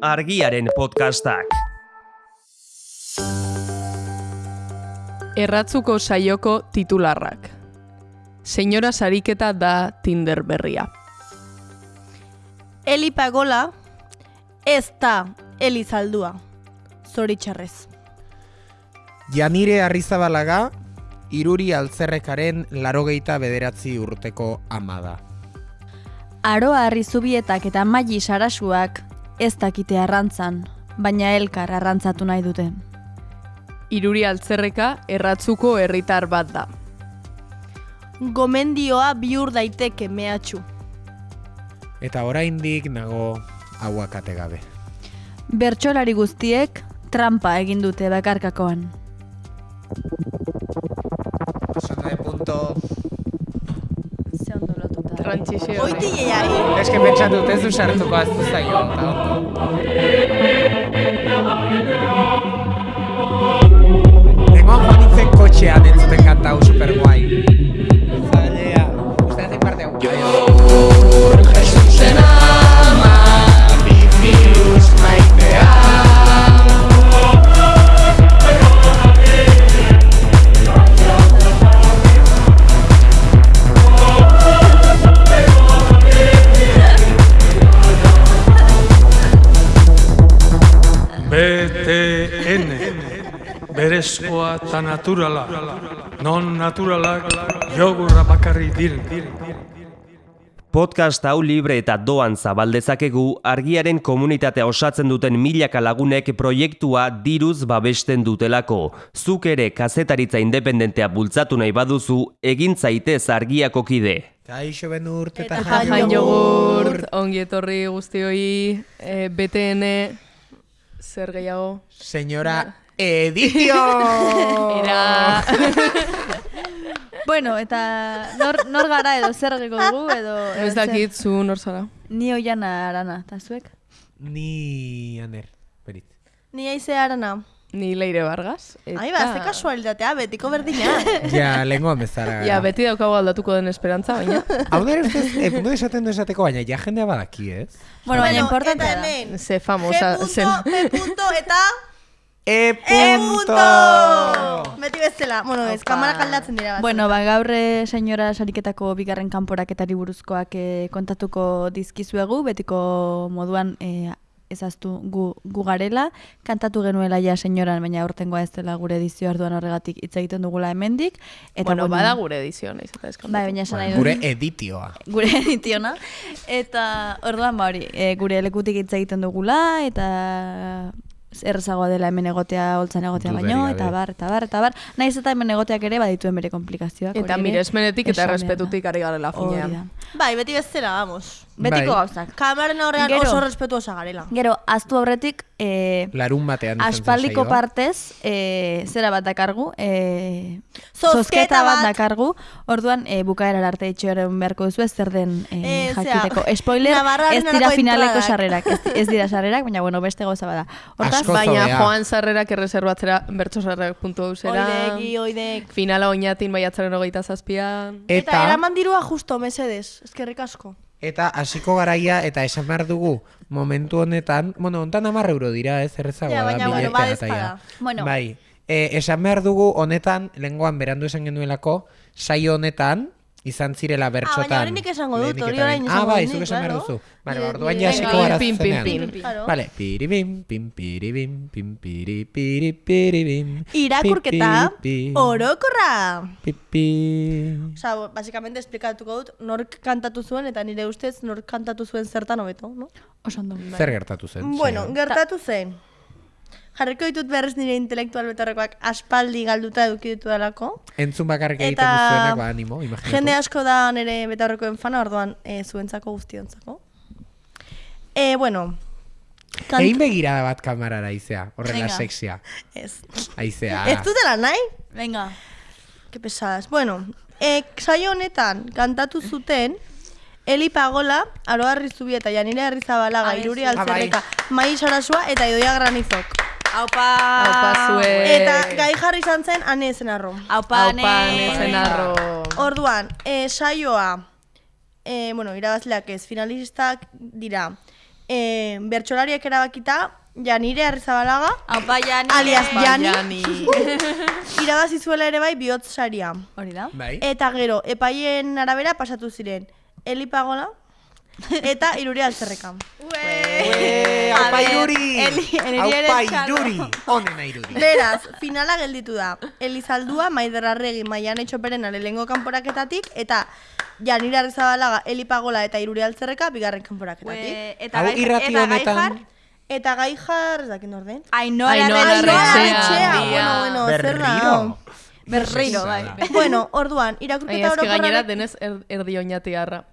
argiaren podcastak. Erratzuko saioko titularrak. Señora Sariketa da Tinder berria. Eli Pagola ez da Eli Zaldua. Zoritxarrez. Janire Arrizabalaga, iruri altzerrekaren larogeita bederatzi urteko ama da. Aroa Arrizubietak eta Maili Sarasuak ez dakite arrantzan, baina elkar arrantzatu nahi dute. Iruri altzerreka erratzuko herritar bat da. Gomendioa bihur daiteke mehatxu. Eta oraindik nago hauakate gabe. Bertsolari guztiek trampa egin dute bakarkakoan. Zona de punto... Ze ondo lotuta. Trantsizio. Oiti jeiai. Ez que pentsatu dut ez du sartuko aztu zaio. eta ondo. Nengoan joan nintzen kotxean entzuten kanta hau super guai. Zalea. Uste hazi parte hau. Berezkoa eta naturala Non naturalak jogurra bakarri diren Podcast hau libre eta doan zabaldezakegu argiaren komunitatea osatzen duten milaka lagunek proiektua diruz babesten dutelako. Zuk ere kazetaritza independentea bultzatu nahi baduzu, egin zaitez argiako kide. Kaixo benurt eta Eta Jan jogurt. ongi etorri guztioi, e, BTN, zer gehiago? Señora Editio! Era... Bueno, eta nor, nor gara edo zer egiko dugu edo... edo Ez dakit zu nor zara. Ni oiana arana, eta zuek? Ni aner, berit. Ni aize arana. Ni Leire Vargas. Eta... Ai, ba, ze kasualitatea, betiko berdina. Ja, lengo bezara. Ja, beti daukagu aldatuko den esperantza, baina. Hau da, ustez, e, puntu esaten du esateko, baina ja jendea badaki, ez? Bueno, baina importantea da. Ze G famosa punto, zen. P punto, eta E E punto! punto! Beti bezala. Bueno, ez, Opa. kamara kaldatzen dira. bat. Bueno, ba, gaur eh, senyora sariketako bigarren kanporaketari buruzkoak eh, kontatuko dizkizuegu, betiko moduan eh, ezaztu gu, gu garela, kantatu genuela ja senyoran, baina aurtengoa ez dela gure edizio arduan horregatik hitz egiten dugula hemendik. Eta bueno, bada gure edizio, naiz eta. Bai, baina esan nahi. Gure editioa. gure editiona. Eta orduan ba hori, e, gure lekutik hitz egiten dugula eta errezagoa dela hemen egotea, holtzan egotea baino, eta bar, eta bar, eta bar. Naiz eta hemen egoteak ere badituen bere komplikazioak. Eta hori ere miresmenetik eta errespetutik ari garela finean. Bai, beti bezala, vamos. Betiko Bai. gauzak. Kamaren aurrean Gero. oso respetuosa garela. Gero, aztu aurretik, e, Larun batean aspaldiko partez, e, zera bat dakargu, e, Zozketa bat bat. dakargu, orduan e, bukaerar arte itxoren beharko duzu ez zer den e, Eh, zera, jakiteko. Spoiler, Navarraren ez dira finaleko sarrerak, ez, ez dira sarrerak, baina bueno, beste gauza bada. Hortaz, Baina zobea. joan sarrerak erreserbatzera bertosarrerak.eu zera. Oidek, oidek. Finala oinatin baiatzaren hogeita zazpian. Eta, Eta, eraman dirua justo, mesedes. Eskerrik asko. Eta hasiko garaia, eta esan behar dugu, momentu honetan, bueno, hontan amar euro dira, ez errezagoa Ja, da, baina, bueno, biletea eta ja. Bueno. Bai, e, esan behar dugu honetan, lengoan berandu esan genuelako, saio honetan, izan zirela bertxotan. baina hori nik esango dut, hori orain Ah, esango bai, dut zuk nik, esan behar duzu. Vale, Nire- orduan nire- ja Venga, hasiko gara pin, pin, zenean. pin. Claro. Vale, piribim, pim, piribim, pim, piri, piri, piribim. Irakurketa orokorra. pi, pi. Osa, básicamente esplikatuko dut, nork kantatu zuen, eta nire ustez nork kantatu zuen zertan hobeto, no? oso ondo. Zer gertatu zen? Bueno, gertatu zen. Jarriko ditut berriz nire intelektual betarrekoak aspaldi galduta eduki ditu dalako. Entzun bakarrik egiten duzuenak, ba, animo, imaginatu. Jende asko da nire betaurrekoen fana, orduan e, zuentzako guztiontzako. E, bueno, kant- Egin begirada bat kamarara aizea, horrela sexia. ez. Aizea. Ez dutela nahi? Venga. Que pesadas. Bueno, e, saio honetan kantatu zuten Eli Pagola, Aroa Rizzubi eta Janire Arrizabalaga, Ah, Iruri ez. Altzerreka, Mai Sarasua eta Idoia Granizok. Aupa! Aupa zue. Eta gai jarri izan zen Ane Ezenarro. Aupa, Aupa, ne. nezenarro. Orduan, e, saioa, e, bueno, irabazleak ez, finalistak dira, e, bertsolariak erabakita, Janire Arrizabalaga, Aupa, Jani. alias Jani, Jani. irabazi zuela ere bai bihotz saria. Hori da. Bai. Eta gero, epaien arabera pasatu ziren, Eli Pagola eta Iruri Altzerreka. Eh, aupa iruri! Aupa iruri! Onena iruri. Beraz, finala gelditu da. Elizaldua, Maider Arregi, Maian Etxoperena lehengo kanporaketatik, eta Janire Arrizabalaga, Eli Pagola eta Iruri Altzerreka bigarren kanporaketatik. Ue, eta Hau irrati eta honetan- Gaijar, Eta gai jar, ez dakit orden. Ainhoa. Larretxea. Bueno, bueno, zer? Berriro, bai. bueno, orduan, irakurketa eski gainera orokorra... denez er, erdi oinatiarra.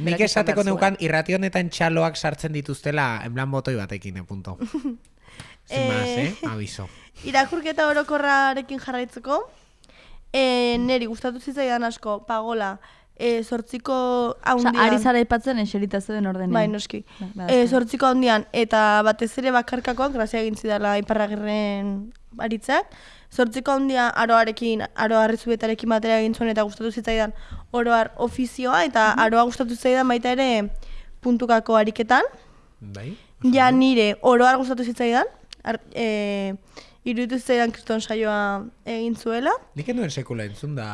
Nik esateko neukan irrati honetan txaloak sartzen dituztela en plan botoi batekin, eh, punto. Sin más, eh? Aviso. Irakurketa orokorrarekin jarraitzeko, e, neri gustatu zitzaidan asko, pagola, e, sortziko Osa, haundian... ari zara ipatzen eserita zeuden ordenean. Bai, noski. Bai, bai, E, sortziko handian, eta batez ere bakarkakoak, grazia egin zidala iparragirren aritzak. Sortziko handia aroarekin, aroa zubetarekin batera egin zuen eta gustatu zitzaidan oroar ofizioa, eta aroa gustatu zitzaidan baita ere puntukako ariketan. Bai? Ja nire oroar gustatu zitzaidan, ar, e, iruditu zitzaidan kriston saioa egin zuela. Nik enuen sekula entzun da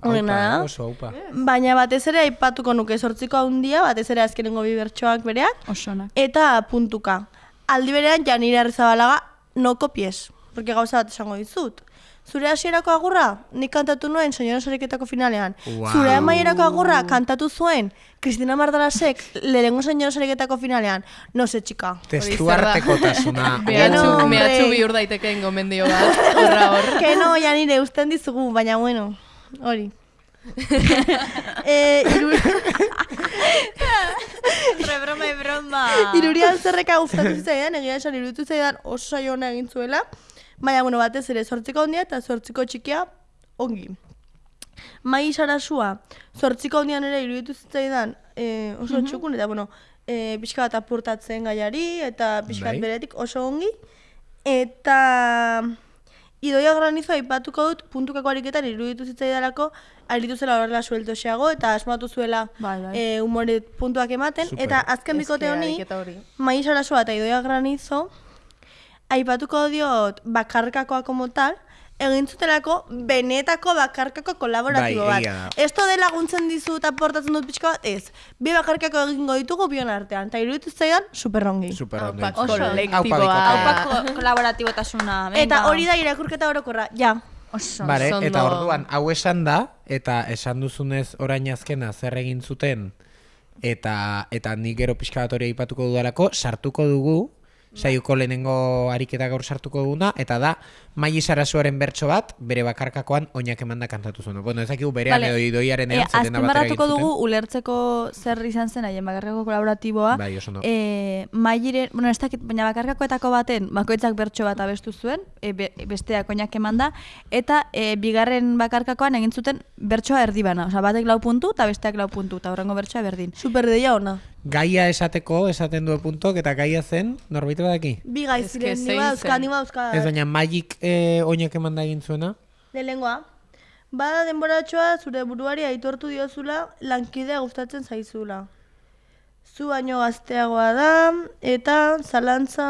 aupa, da. oso aupa. Baina batez ere aipatuko nuke sortziko handia, batez ere azkenengo bi bertsoak bereak, Osonak. eta puntuka. Aldi berean Janire Arrizabalaga no kopies, porque gauza bat esango dizut. Zure hasierako agurra, nik kantatu nuen señora sariketako finalean. Wow. Zure amaierako agurra kantatu zuen Cristina Mardalasek lehenengo señora sariketako finalean. No se, txika. Testu No, hombre. mehatxu bihur daitekeen gomendio bat, horra hor. Que no, Janire, usten dizugu, baina bueno, hori. eh, iru... Re broma, e broma. Iruri altzerreka gustatu zitzaidan, egia esan iruditu zaidan oso saio ona egin zuela. Baina, bueno, batez ere, sortziko handia eta sortziko txikia ongi. Mai sarasua, sortziko handian ere iruditu zitzaidan eh, oso txukun, eta, bueno, eh, pixka bat apurtatzen gaiari, eta pixka bat Bai. beretik oso ongi. Eta idoia granizo aipatuko dut puntukako ariketan iruditu zitzaidalako aritu zela horrela sueltoxeago eta asmatu zuela Bai, bai. eh, umore puntuak ematen. Super. Eta azken bikote honi, ariketa hori. Mai Sarasua eta Idoia Granizo, aipatuko diot bakarkakoa como tal, egin zutelako benetako bakarkako kolaboratibo Bai, bat. Esto de laguntzen dizu eta aportatzen dut pixka bat, ez. Bi bakarkako egingo ditugu bion artean, eta iruditu zaidan superongi. Super ondo Aupa entzun. kolektiboa. Aupa Aupa bikotea. ko- kolaboratibotasuna. venga. Eta hori da irakurketa orokorra, ja. Oso. Bare, Oso eta orduan, hau esan da, eta esan duzunez orain azkena zer egin zuten, eta eta nik gero pixka bat hori aipatuko dudalako, sartuko dugu, saioko lehenengo ariketa gaur sartuko duguna, eta da, Mai Sarasuaren bertso bat, bere bakarkakoan oinak emanda kantatu zuen. Bueno, ez dakigu berean Vale. edo idoiaren egin azpimarratuko dugu zuten. ulertzeko zer izan zen haien bakarkako kolaboratiboa. Bai, oso ondo. E, mairen, bueno, ez dakit, baina bakarkakoetako baten bakoitzak bertso bat abestu zuen, e, be, besteak oinak emanda, eta e, bigarren bakarkakoan egin zuten bertsoa erdibana. Osa, batek lau puntu eta besteak lau puntu, eta horrengo bertsoa berdin. Super deia ona. Gaia esateko, esaten du puntok, eta gaia zen, norbait badaki? Bi gai ziren, ni bauzka, zen. ni bauzka. Ez baina Magik eh, oinak emanda egin zuena? Lehenengoa, bada denboratxoa zure buruari aitortu diozula lankidea gustatzen zaizula. Zu baino gazteagoa da, eta zalantza...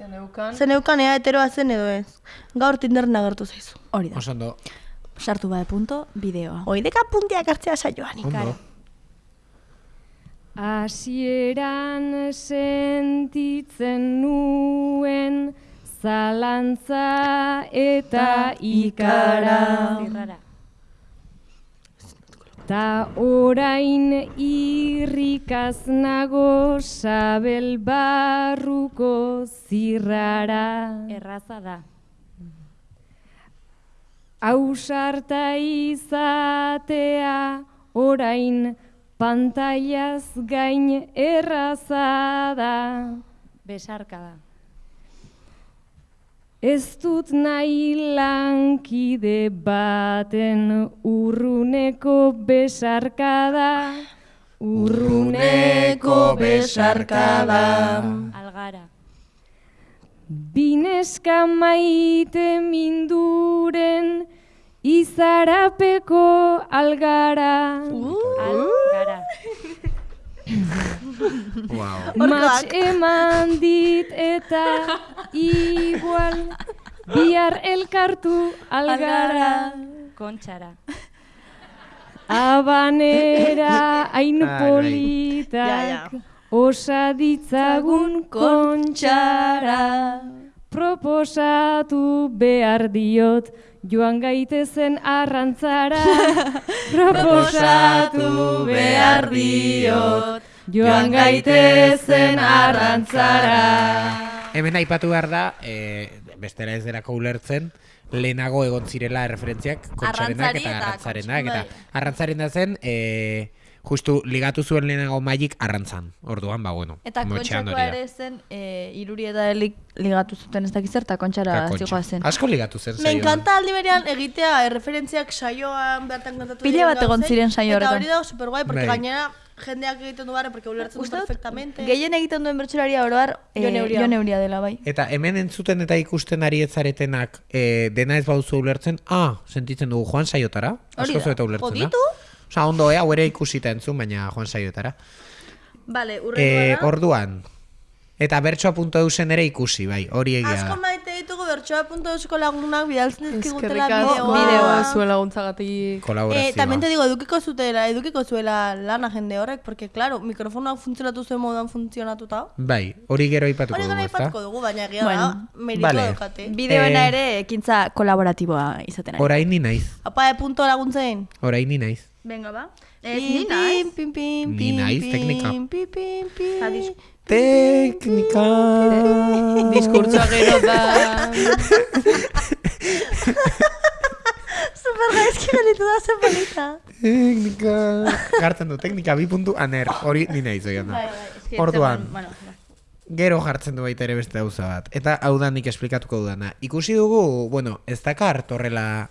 Zeneukan. Zeneukan ea heteroa zen edo ez. Gaur Tinderen agertu zaizu. Hori da. Oso ondo. Sartu bai punto, bideoa. Oideka puntiak hartzea saioan. Ondo. Hasieran sentitzen nuen zalantza eta ikara. Ta orain irrikaz nago sabel barruko zirrara. Erraza da. Ausarta izatea orain pantailaz gain erraza da. Besarka da. Ez dut nahi lankide baten urruneko besarkada. Urruneko besarkada. Algara. Bineska maite minduren izarapeko algara. Algara. Wow. Mats eman dit eta igual bihar elkartu algara kontxara. Abanera hain Ai, bai. politak osa ditzagun kontxara. Proposatu behar diot joan gaitezen arrantzara. Proposatu behar diot joan gaitezen arrantzara. Hemen aipatu behar da, e, bestela ez derako ulertzen, lehenago egon zirela referentziak kontxarenak Arrantzari eta arrantzarenak. Eta arrantzaren da zen, e, justu ligatu zuen lehenago magik arrantzan. Orduan, ba, bueno, Eta kontxakoa da. ere zen, e, iruri eta elik ligatu zuten ez dakiz eta kontxara Eta kontxa. zigoa zen. Asko ligatu zen Me saioan. encanta aldi berean egitea erreferentziak saioan bertan kontatu Pila diren bat egon ziren saio Eta horretan. hori da super guai, porque Bai. gainera jendeak egiten du bare, porque ulertzen du Uste dut, perfectamente. gehien egiten duen bertsolaria oroar e, Jon Euria. Jon Euria dela bai. Eta hemen entzuten eta ikusten ari etzaretenak e, dena ez bauzu ulertzen, ah, sentitzen dugu joan saiotara. Asko da. zueta ulertzen da. Poditu? Osa, ondo, eh, hau ere ikusita entzun, baina joan saiotara. Vale, E, urrengoa da. orduan, eta bertsoa.eusen ere ikusi, bai, hori egia Asko maite ditugu bertsoa.eusko lagunak bidaltzen dizkigutela bideoa. bideoa zuen laguntzagatik. Kolaborazioa. Eh, también te digo, edukiko zutela, edukiko zuela lana jende horrek, porque, claro, mikrofonoak funtzionatu zuen moduan funtzionatuta. Bai, hori gero aipatuko Hori dugu, ezta? ipatuko dugu, baina egia Bueno, da, meritua vale. daukate. Bideoena Eh, ere ekintza kolaboratiboa izaten ari. Orain ni naiz, Apa, e punto laguntzein. orain ni naiz. Venga ba. Pim, pim, pim, pim, Ni pim, pim, teknika. pim, pim, pim. Adiz. Teknika. Diskurtsoa gero da... Super gaizki gelitu da zen polita. Teknika. Gartzen du, teknika bi puntu aner, hori ni naiz Bai, da. Orduan, gero jartzen du baita ere beste gauza bat. Eta hau da nik esplikatuko dudana. Ikusi dugu, bueno, ez dakar torrela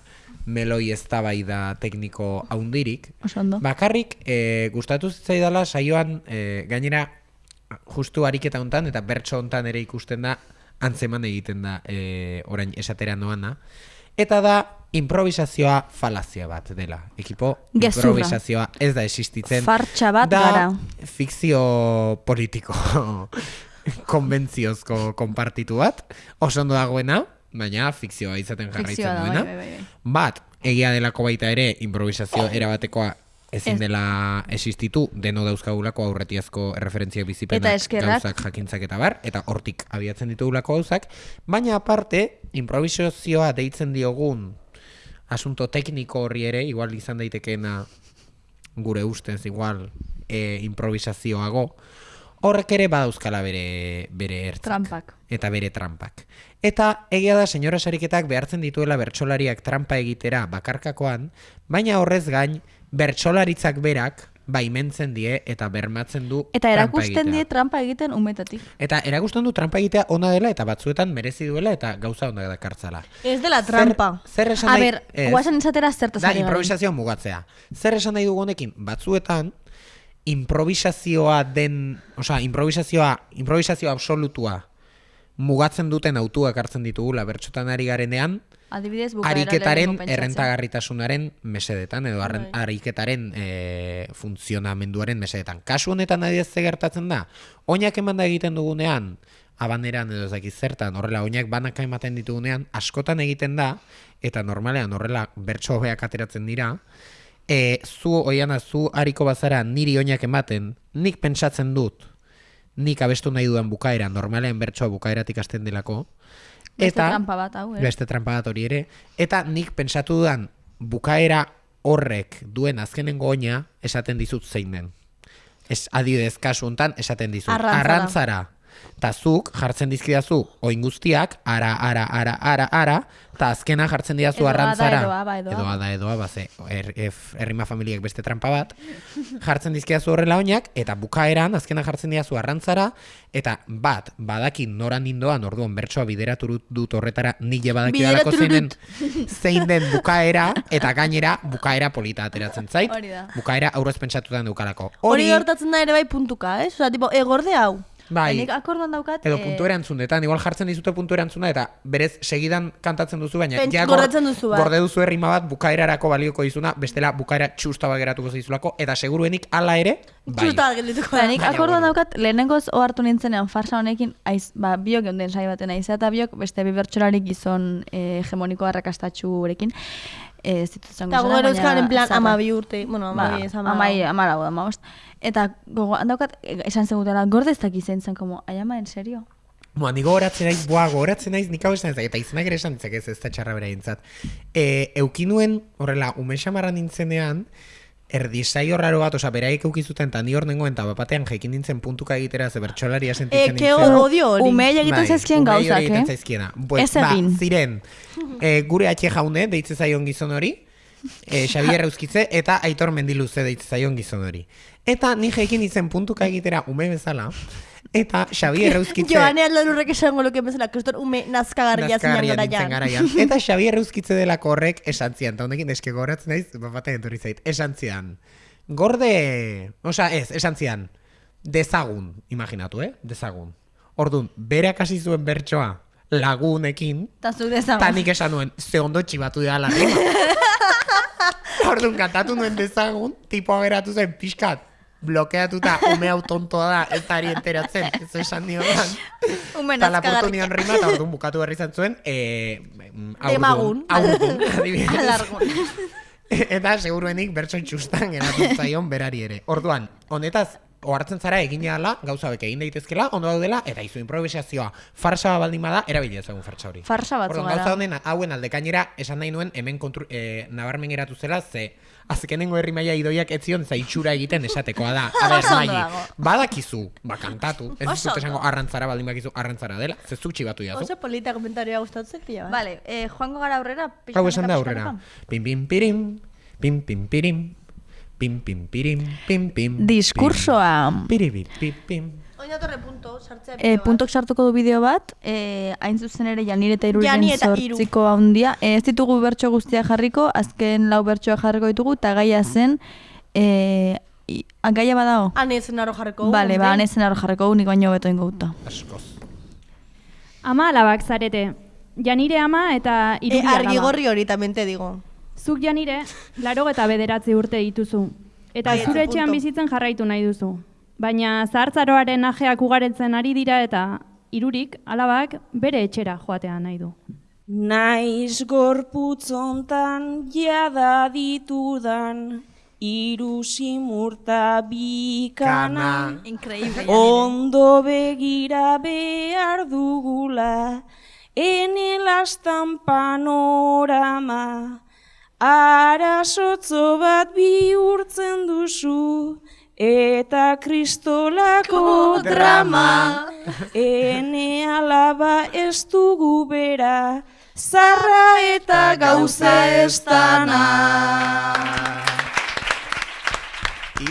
meloi eztabaida tekniko haundirik. Oso ondo. Bakarrik, e, gustatu zitzaidala saioan, e, gainera, justu ariketa hontan eta bertso hontan ere ikusten da, antzeman egiten da e, orain esatera noana. Eta da, improvisazioa falazia bat dela. Ekipo, Gezurra. improvisazioa ez da existitzen. Fartxa bat da gara. fikzio politiko konbentziozko konpartitu bat. Oso ondo dagoena, baina fikzioa izaten jarraitzen da, bai, duena. bai, bai, bai. Bat, egia delako baita ere, improvisazio erabatekoa ezin Ez. dela existitu, deno dauzkagulako aurretiazko referentziak bizipenak, Eta eskerrak. gauzak, jakintzak eta bar, eta hortik abiatzen ditugulako gauzak, baina aparte, improvisazioa deitzen diogun asunto tekniko horri ere, igual izan daitekeena gure ustez, igual e, improvisazioago, horrek ere badauzkala bere, bere ertzak. Trampak. Eta bere trampak. Eta egia da senyora sariketak behartzen dituela bertsolariak trampa egitera bakarkakoan, baina horrez gain bertsolaritzak berak baimentzen die eta bermatzen du Eta trampa erakusten die trampa egiten umetatik. Eta erakusten du trampa egitea ona dela eta batzuetan merezi duela eta gauza onda dakartzala. Ez dela trampa. Zer, zer esan A nahi- ber, ez. guazen esatera zertaz Da, improvisazioa mugatzea. Zer esan nahi dugu honekin? Batzuetan, improvisazioa den, osea, improvisazioa, improvisazioa absolutua mugatzen duten autuak hartzen ditugula bertxotan ari garenean, Adibidez, ariketaren errentagarritasunaren mesedetan, edo arren, ariketaren e, funtzionamenduaren mesedetan. Kasu honetan adidez ze gertatzen da, oinak eman da egiten dugunean, abaneran edo ez dakiz zertan, horrela oinak banaka ematen ditugunean, askotan egiten da, eta normalean horrela bertso hobeak ateratzen dira, e, zu oiana zu hariko bazara niri oinak ematen, nik pentsatzen dut, nik abestu nahi dudan bukaera, normalean bertsoa bukaeratik hasten delako, Beste trampa bat, hau, eh? Beste trampa bat hori ere. Eta nik pentsatu dudan bukaera horrek duen azkenengo oina esaten dizut zein den. Ez adibidez kasu hontan esaten dizut. Arrantzara. Arrantzara. Ta zuk jartzen dizkidazu oin guztiak, ara, ara, ara, ara, ara, eta azkena jartzen didazu arrantzara. edo aba, edo edo aba. ada, edo aba, ze, er, errima familiak beste trampa bat. jartzen dizkidazu horrela oinak, eta bukaeran, azkena jartzen didazu arrantzara, eta bat, badakin noran nindoan, orduan bertsoa bideratu dut horretara, nile badakidalako zein den, zein den bukaera, eta gainera bukaera polita ateratzen zait. Hori. Bukaera aurrez pentsatutan dukalako. Hori gertatzen da ere bai puntuka, ez? Osa, tipo, egorde hau. Bai. Nik akorduan daukat... Edo eh, puntu erantzunetan, igual jartzen dizute puntu erantzuna eta berez segidan kantatzen duzu, baina Pen- ja gor- gordetzen duzu bat. gorde duzu errima bat bukaerarako balioko dizuna, bestela bukaera txusta geratuko zaizulako, eta seguruenik hala ere, bai. Txusta geldituko Ba, da. nik Baina, akorduan bueno. daukat, lehenengoz ohartu nintzenean farsa honekin, aiz, ba, biok geunden sai baten aiza eta biok beste bi bertsolari gizon eh, hegemoniko arrakastatxurekin. Eh, ez ditut zango Eta izenak, gogor euskal en plan zaharrak. amabi urte, bueno, Ba, amabi ez ama... amai, amalau, amabost. Eta gogoan daukat, e, esan zegutela, gorde ez dakiz zen zen, como, ai ama, en serio? Moa, ni gogoratzen naiz, boa, gogoratzen naiz, nik hau esan ezak, eta izenak ere esan ditzak ez, ez da txarra beraintzat. E, eukinuen, horrela, ume xamarra nintzenean, erdisaio raro bat, oza, beraiek eukizuten, eta ni hor nengoen, eta bapatean jekin nintzen puntuka egitera, ze bertxolaria Eh, sentitzen ke nintzen. odio hori. Umeei egiten Bai, zaizkien umeei hori gauzak, egiten eh? zaizkiena. Pues, ba, ziren, e, gure atxe jaune, deitze zaion gizon hori, e, Xabier Euskitze, eta Aitor Mendiluze deitze zaion gizon hori. Eta ni jekin izen puntuka egitera ume bezala, eta Xabier Euskitze... Joane aldalurrek esango luke bezala, kriston ume nazkagarria zinan garaian. Eta Xabier Euskitze delako horrek esan zian, eta honekin eske gogoratzen naiz, bapaten etorri zait, esan zian. Gorde, osea ez, esan zian, dezagun, imaginatu, eh? Dezagun. Ordun, berak hasi zuen bertsoa lagunekin, Eta zu dezagun. eta nik esan nuen, ze ondo txibatu da la rima. Orduan, kantatu nuen dezagun, tipoa geratu zen pixkat, blokeatuta ume hau tontoa da, ez ari enteratzen, ez esan nioan. Umen Eta lapurtu azkagarria. nion rima, eta orduan bukatu berri izan zuen, e, Demagun. Aurdun, adibidez. Eta seguruenik bertso txustan geratu zaion berari ere. Orduan, honetaz, ohartzen zara egin ala, gauza bek egin daitezkela, ondo daudela, eta izu improvisazioa farsa baldin bada, erabili ezagun farsa hori. Farsa batzu Orduan, gauza honen, hauen aldekainera esan nahi nuen hemen kontru, e, nabarmen geratu zela, ze azkenengo herrimaia idoiak ez zion zaitxura egiten esatekoa da. A ber, maili, badakizu, ba, kantatu. Ez ondo. esango arrantzara baldin bakizu arrantzara dela, ze zuk txibatu jazu. Oso polita komentarioa gustatzen pila bat. Vale, eh, joango gara aurrera. Hau esan da aurrera. Pim pim pirim, pim pim pirim, pim pim pirim, pim pim. Diskursoa. Piribi, pim pim. Oin datorre punto, sartzea E, puntok sartuko du bideo bat, e, hain zuzen ere Janire eta Hiru. zortziko handia. E, ez ditugu bertso guztiak jarriko, azken lau bertsoa jarriko ditugu, eta gaia zen, e, gaia badao? Anezen aro jarriko. Bale, ba, anezen arro jarriko, nik baino beto ingo guta. Askoz. Ama alabak zarete. Janire ama eta E, irudi argi alaba. gorri hori tamén te digo. Zuk janire, laro eta bederatzi urte dituzu. Eta Bai, zure eta etxean punto. bizitzen jarraitu nahi duzu. Baina zahartzaroaren ajeak ugaretzen ari dira eta irurik, alabak, bere etxera joatea nahi du. Naiz gorputzontan jada ditudan Iru simurta bikana Increíble. Ondo begira behar dugula Ene lastan panorama Arasotzo bat bihurtzen duzu Eta kristolako drama Ene alaba ez dugu bera Zarra eta gauza ez dana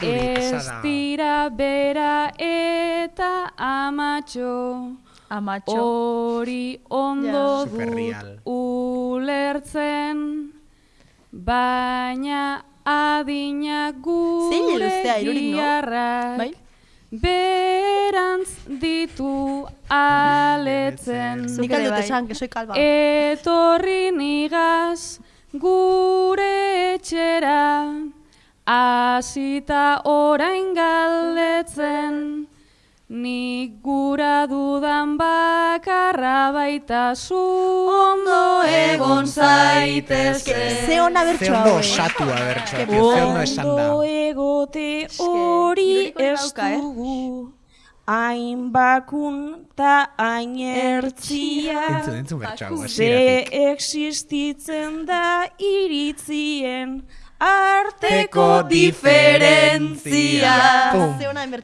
Ez dira bera eta amatxo. Amatxo. Hori ondo Ja. dut ulertzen, baina adina Zein gure no? giarrak Bai. berantz ditu aletzen. Nik ere aldot bai. esan, que soy kalba. Etorri nigaz gure etxera, hasita orain galdetzen, nik gura dudan bakarra baita zu ondo egon zaitezke. Ze ona Ze bertsoa ondo hau, eh? osatua bertsoa, ze ondo esan da. Ondo egote hori ez eh? dugu Hain bakun ta hain ertzia Entzun, entzun bertsoa, Ze existitzen da iritzien arteko diferentzia.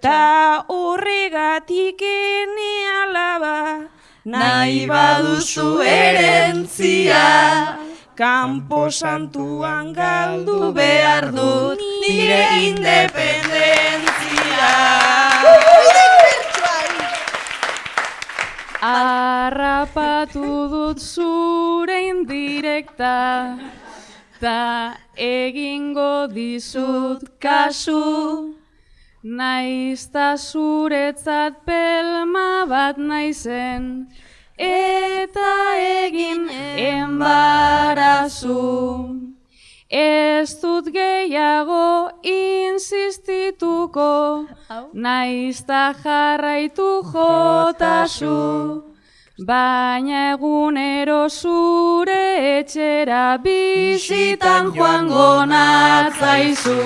Ta horregatik ene alaba nahi baduzu erentzia Kampo santuan galdu behar dut nire independentzia. Arrapatu dut zure indirekta, ta egingo dizut kasu, Naizta zuretzat pelma bat naizen, eta egin embarazu. Ez dut gehiago insistituko, naizta jarraitu jotasu. Baina egunero zure etxera bizitan joango natzaizu.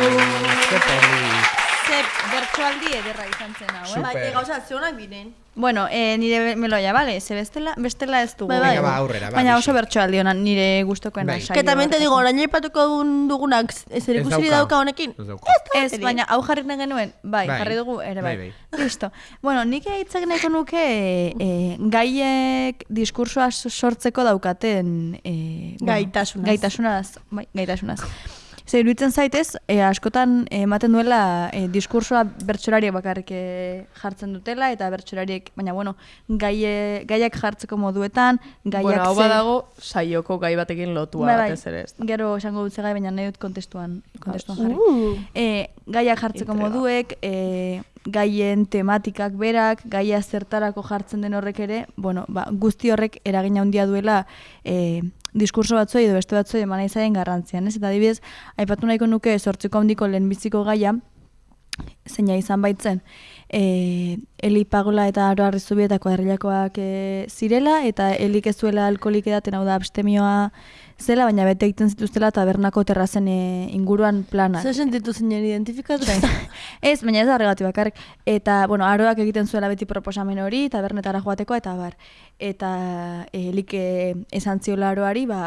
Ze bertsoaldi ederra izan zen hau, eh? Bai, Super. gauza, zeunak biren. Bueno, eh, nire meloia, bale? Ze bestela, bestela ez dugu. Bai, bai. Venga, ba, aurrera, ba, Baina oso bertsoaldi ona nire gustokoena Bai. saio. Que también te digo, orain aipatuko dugunak ez ere ikusiri dauka. honekin. Ez dauka. Ez, baina hau jarri genuen, bai, Bai. jarri dugu ere bai. Bai, Listo. Bueno, nik hitzak nahiko nuke e, gaiek diskursoa sortzeko daukaten e, Gaitasunaz. gaitasunaz, bai, gaitasunaz. Ze iruditzen zaitez, e, askotan ematen duela e, diskursoa bertsolariek bakarrik e, jartzen dutela eta bertsolariek, baina bueno, gaie, gaiak jartzeko moduetan, gaiak Bueno, hau ze- badago saioko gai batekin lotua Bai, bai. batez ere ez. Gero esango dut zegai, baina nahi dut kontestuan, kontestuan jarri. Uh. E, gaiak jartzeko Intriga. moduek, e, gaien tematikak berak, gaia zertarako jartzen den horrek ere, bueno, ba, guzti horrek eragina handia duela e, diskurso batzoi edo beste batzoi eman izaien garrantzian, ez? Eta adibidez, aipatu nahiko nuke sortzeko handiko lehenbiziko gaia, zeina izan baitzen, e, Eli Pagola eta Aro Arrizubietako herriakoak e, zirela, eta Elik ez zuela alkoholik edaten, hau da abstemioa zela, baina bete egiten zituztela tabernako terrazen e, inguruan planak. Zer sentitu zinen identifikatu? Ez, baina ez da horregatik bakarrik. Eta, bueno, aroak egiten zuela beti proposamen hori, tabernetara joateko, eta bar. Eta e, esan ziola aroari, ba,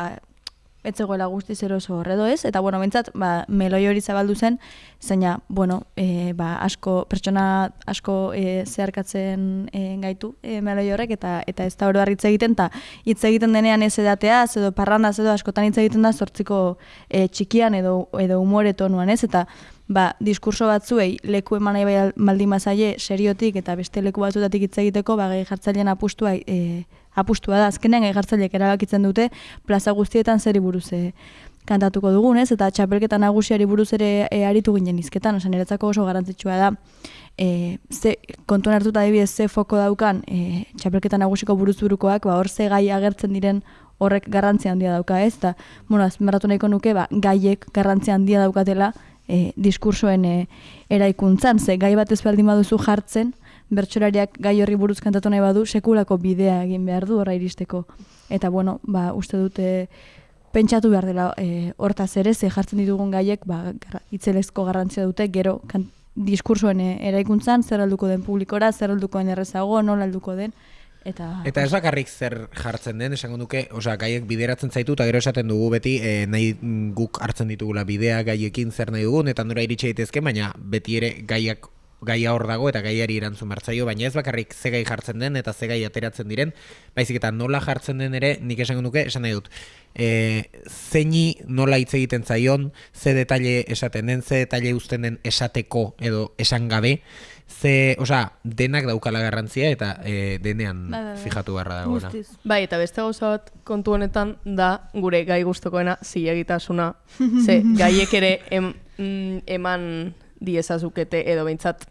ez zegoela guztiz eroso horredo ez, eta bueno, bentsat, ba, meloi hori zabaldu zen, zeina, bueno, e, ba, asko, pertsona asko e, zeharkatzen e, gaitu e, meloi horrek, eta eta ez da oro hitz egiten, eta hitz egiten denean ez edateaz, edo parrandaz, edo askotan hitz egiten da sortziko e, txikian edo, edo umore tonuan ez, eta ba, diskurso batzuei leku eman nahi baldin bazaie seriotik eta beste leku batzutatik hitz egiteko, ba, gehi jartzailean apustua, e, apustua da, azkenean gehi jartzaileek erabakitzen dute plaza guztietan zeri buruz e, kantatuko dugun, ez? Eta txapelketa nagusiari buruz ere e, aritu ginen izketan, osan niretzako oso garrantzitsua da, e, ze, kontuan hartuta adibidez ze foko daukan e, txapelketa nagusiko buruzburukoak, ba, hor ze gai agertzen diren horrek garrantzia handia dauka, ez? Eta, bueno, azpimarratu nahiko nuke, ba, gaiek garrantzia handia daukatela e, diskursoen e, eraikuntzan, ze gai bat ez baduzu jartzen, bertsolariak gai horri buruz kantatu nahi badu, sekulako bidea egin behar du horra iristeko. Eta, bueno, ba, uste dute pentsatu behar dela e, hortaz ere, ze jartzen ditugun gaiek, ba, itzelezko garrantzia dute, gero kan, diskursoen e, eraikuntzan, zer alduko den publikora, zer alduko den errezago, nola alduko den, eta... Eta ez bakarrik zer jartzen den, esango duke, osea, gaiek bideratzen zaitu, eta gero esaten dugu beti, e, nahi guk hartzen ditugula bidea gaiekin zer nahi dugun, eta nora iritsi daitezke, baina beti ere gaiak gaia hor dago eta gaiari erantzun martzaio, baina ez bakarrik ze gai jartzen den eta ze gai ateratzen diren, baizik eta nola jartzen den ere, nik esango duke, esan nahi dut, e, zeini nola hitz egiten zaion, ze detalle esaten den, ze detalle uzten den esateko edo esan gabe, ze, osea, denak daukala garrantzia eta e, denean Bai, bai, bai. fijatu beharra dagoena. Bai, eta beste gauza bat kontu honetan da gure gai gustokoena zilegitasuna. Ze gaiek ere em, mm, eman diezazukete edo behintzat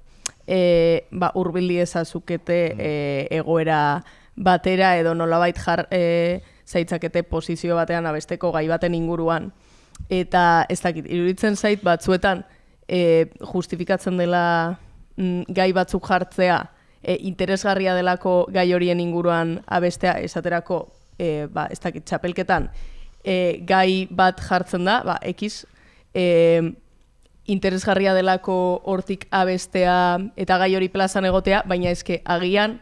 e, ba, urbil diezazukete e, egoera batera edo nolabait jar e, zaitzakete posizio batean abesteko gai baten inguruan. Eta ez dakit, iruditzen zait batzuetan e, justifikatzen dela mm, gai batzuk jartzea e, interesgarria delako gai horien inguruan abestea esaterako e, ba, ez dakit, txapelketan e, gai bat jartzen da, ba, ekiz, e, interesgarria delako hortik abestea eta gai hori plazan egotea, baina eske agian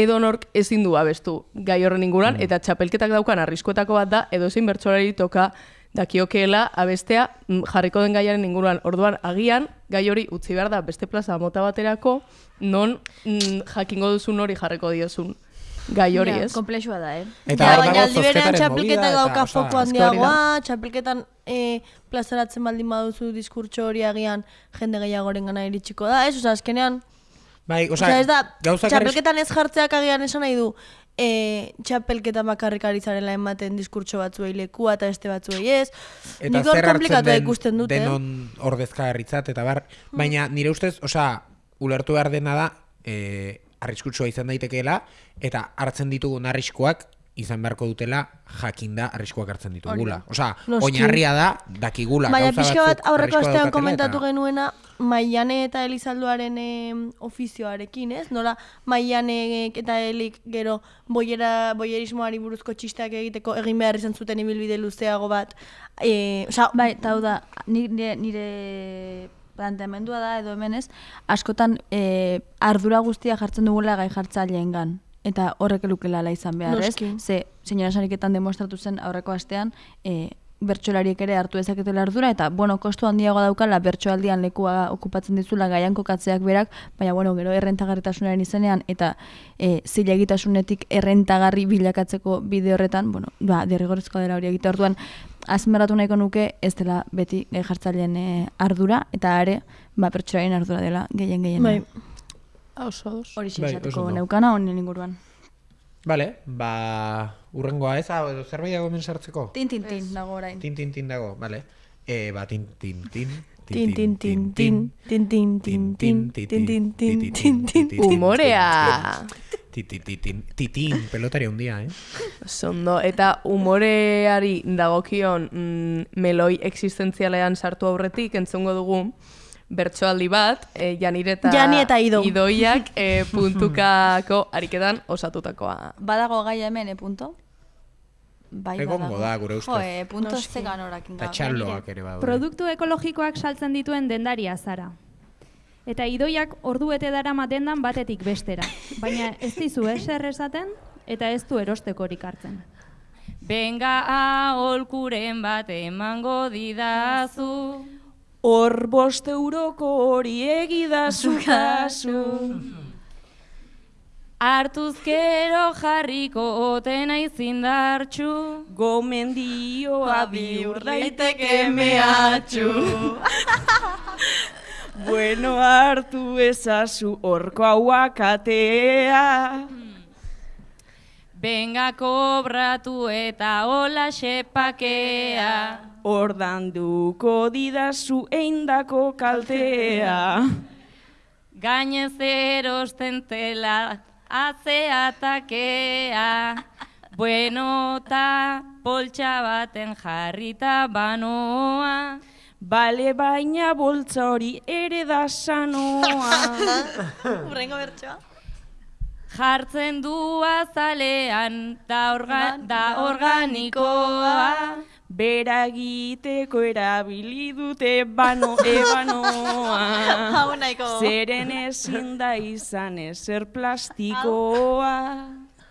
edonork ezin du abestu gai horren inguruan, eta txapelketak daukan arriskuetako bat da, edo ezin bertsolari toka dakiokeela abestea mm, jarriko den gaiaren inguruan. Orduan, agian, gai hori utzi behar da beste plaza mota baterako, non mm, jakingo duzun hori jarriko diozun gai hori, ez? Komplexua da, eh? Eta ja, baina aldi berean eta, osea, foko handiagoa, txapelketan e, plazaratzen baldin baduzu diskurtso hori agian jende gehiagoren gana iritsiko da, ez? Osa, azkenean, Bai, osea, Osea, ez da, txapelketan ez jartzeak agian esan nahi du, e, txapelketan bakarrik ari zarela ematen diskurtso batzuei lekua eta beste batzuei ez. Eta Nik zer hartzen den ikusten dut, eh? denon ordezkaritzat eta bar, baina nire ustez, osea, ulertu behar dena da, e, arriskutsua izan daitekeela, eta hartzen ditugun arriskuak izan beharko dutela jakinda arriskuak hartzen ditugula. Osea, oinarria da, dakigula Baina pixka bat aurreko astean komentatu eta- genuena Maiane eta Elizalduaren em, ofizioarekin, ez? Nola Maianek eta Elik gero boiera, boierismoari buruzko txisteak egiteko egin behar izan zuten ibilbide luzeago bat. E, osea, Bai, hau da, ni- nire, nire planteamendua da edo hemen ez, askotan e, ardura guztia jartzen dugula gai jartzaileengan. Eta horrek elukelala izan behar, Noski. ez? Ze, senyora sariketan demostratu zen aurreko astean, e, bertsolariek ere hartu dezaketela ardura, eta, bueno, kostu handiagoa daukala bertsoaldian lekua okupatzen dizula gaian kokatzeak berak, baina, bueno, gero errentagarritasunaren izenean, eta e, zilegitasunetik errentagarri bilakatzeko bide horretan, bueno, ba, derrigorrezkoa dela hori egite orduan, azmeratu nahiko nuke ez dela beti gai jartzaileen e, ardura, eta are, ba, pertsoaren ardura dela gehien gehien. bai. Oso ados. Hori Bai, neukana honen inguruan. Vale, ba, urrengoa ez, hau, edo zerbait dago hemen sartzeko? Tin, tin, tin, dago orain. Tin, tin, tin dago, vale. E, ba, tin, tin, tin, Tin, tin, tin, tin, tin, tin, tin, tin, tin, tin, tin, tin, tin, tin. Umorea! Titin, pelotari handia, eh? Zondo, eta umoreari dagokion mm, meloi existentzialean sartu aurretik entzungo dugu bertsoaldi bat, e, Janire eta, Jani eta Ido. Idoiak e, puntukako ariketan osatutakoa. Badago gaia hemen, e, punto? Bai, Egongo da, gure ustez. Jo, e, punto Eta txaloak ere badaude. Produktu ekologikoak saltzen dituen dendaria zara. Eta idoiak ordu bete dara matendan batetik bestera. Baina ez dizu eser esaten eta ez du erostekorik hartzen. Benga aholkuren bat emango didazu. Hor bost euroko hori egidazu kasu. Hartuz gero jarriko otena izindartxu. Gomendioa bihur daiteke mehatxu. bueno, hartu ezazu horko hauak atea. Benga kobratu eta hola xepakea. Ordanduko didazu eindako kaltea. Gainez erosten tela atzeatakea. Bueno, ta poltsa baten jarrita banoa. Bale baina boltza hori ere da sanoa. Urrengo bertsoa. Jartzen du azalean da, orga, da organikoa. Bera egiteko erabili dute bano ebanoa. Hau nahiko. Zeren ezin da izan ezer plastikoa.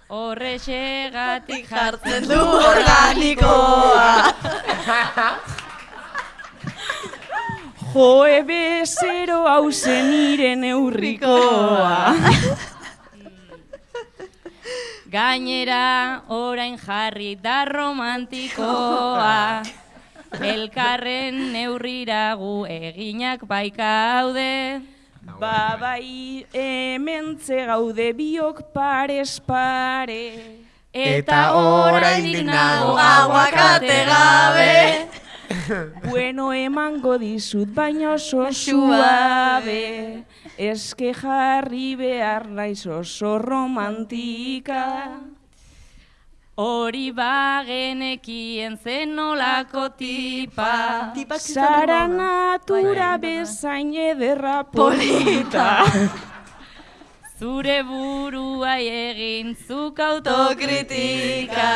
Horrexegatik jartzen du organikoa. Joe bezero hau zen nire neurrikoa. Gainera orain jarri da romantikoa. Elkarren neurriragu eginak baikaude. Ba bai hementze gaude biok parez pare. Eta oraindik nago aguakate gabe. Bueno emango dizut baina oso suabe. Eske jarri behar naiz oso romantika. Hori bagenekien zen nolako tipa. Tipak Zara natura bezain ederra polita. Zure burua egin zuk autokritika.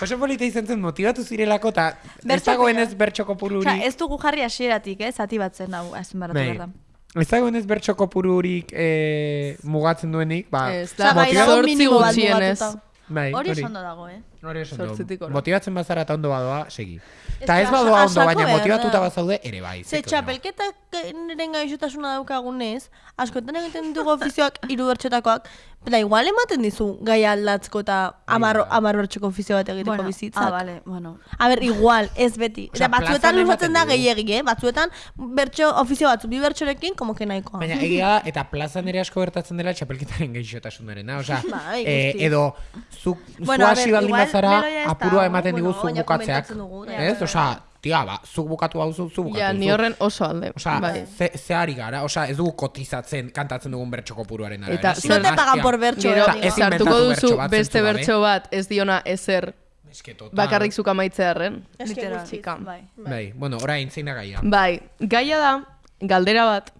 Oso polita izan zen motivatu zirelako eta ez Bertso dagoenez bertso kopururik. Ez dugu jarri hasieratik, eh, zati batzen hau azpimarratu Bai. behar da. Ez dagoenez bertso kopururik eh, mugatzen duenik, ba, Ez da, bai dago zortzi minimo bat mugatuta. bai, Hori ondo dago, eh? Hori. Zortzitik gora. Motibatzen bazara eta ondo badoa, segi. Ez Eta ez badoa ondo, baina da. bazaude, ere bai. Ze txapelketak niren gaixotasuna daukagunez, askotan egiten ditugu ofizioak hiru bertxotakoak, eta igual ematen dizu gai aldatzko eta amar, da. amar bertxoko ofizio bat egiteko Bueno, bizitzak. ah, vale, bueno. A ber, igual, ez beti. Eta batzuetan luzatzen da gehiegi, eh? Batzuetan bertso ofizio batzu, bi bertxorekin, como que nahikoa. Baina egia eta plazan ere asko gertatzen dela txapelketaren gaixotasunarena. Osea, Bai, eh, edo zu, Bueno, zu a hasi ber, baldin ez apurua ematen bueno, diguzu baina bukatzeak. Ez? ja. Osea, tia, ba, zuk bukatu hau zu, zu bukatu Ja, ni horren oso alde. Osea, bai. ze, ze ari gara, osea, ez dugu kotizatzen kantatzen dugun bertso kopuruaren arabera. Eta No te pagan por bertso, Gero, ez bertso duzu beste bertso bat ez diona ezer Eske total. bakarrik zuk amaitzearen. Eske Literal, gutxi. bai. Bai, bueno, orain zein da gaia. Bai, gaia da, galdera bat,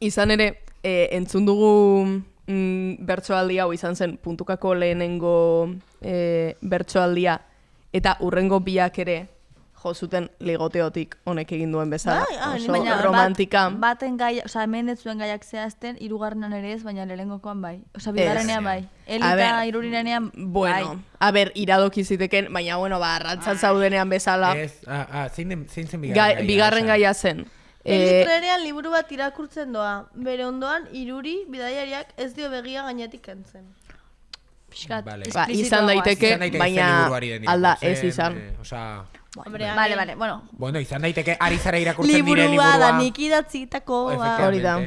izan ere, e, entzun dugu mm, bertsoaldi hau izan zen puntukako lehenengo e, bertsoaldia, eta urrengo biak ere jo zuten ligoteotik honek egin duen bezala. Bai, ah, Oso Baina romantika. Bat, baten gai, osea, hemen ez zuen gaiak zehazten, hirugarrenan ere ez, baina lehenengokoan bai. Osea, bigarrenean bai. Elita ber, irurinean Bueno, bai. a ber, iradoki ziteken, baina bueno, ba, arrantzan zaudenean bezala, Ez, ah, ah, zein, den, zein zen ga, bigarren gaia? bigarren gaia zen. Eli Eh, trenean liburu bat irakurtzen doa. Bere ondoan, iruri, bidaiariak ez dio begia gainetik kentzen. Pixkat, Vale. ba, izan daiteke, Izan daiteke baina alda ez izan. eh, osea, Hombre, Vale, vale, bueno. bueno, izan daiteke ari zara irakurtzen dire Liburua liburua. da nik idatzitako. ba. Hori da.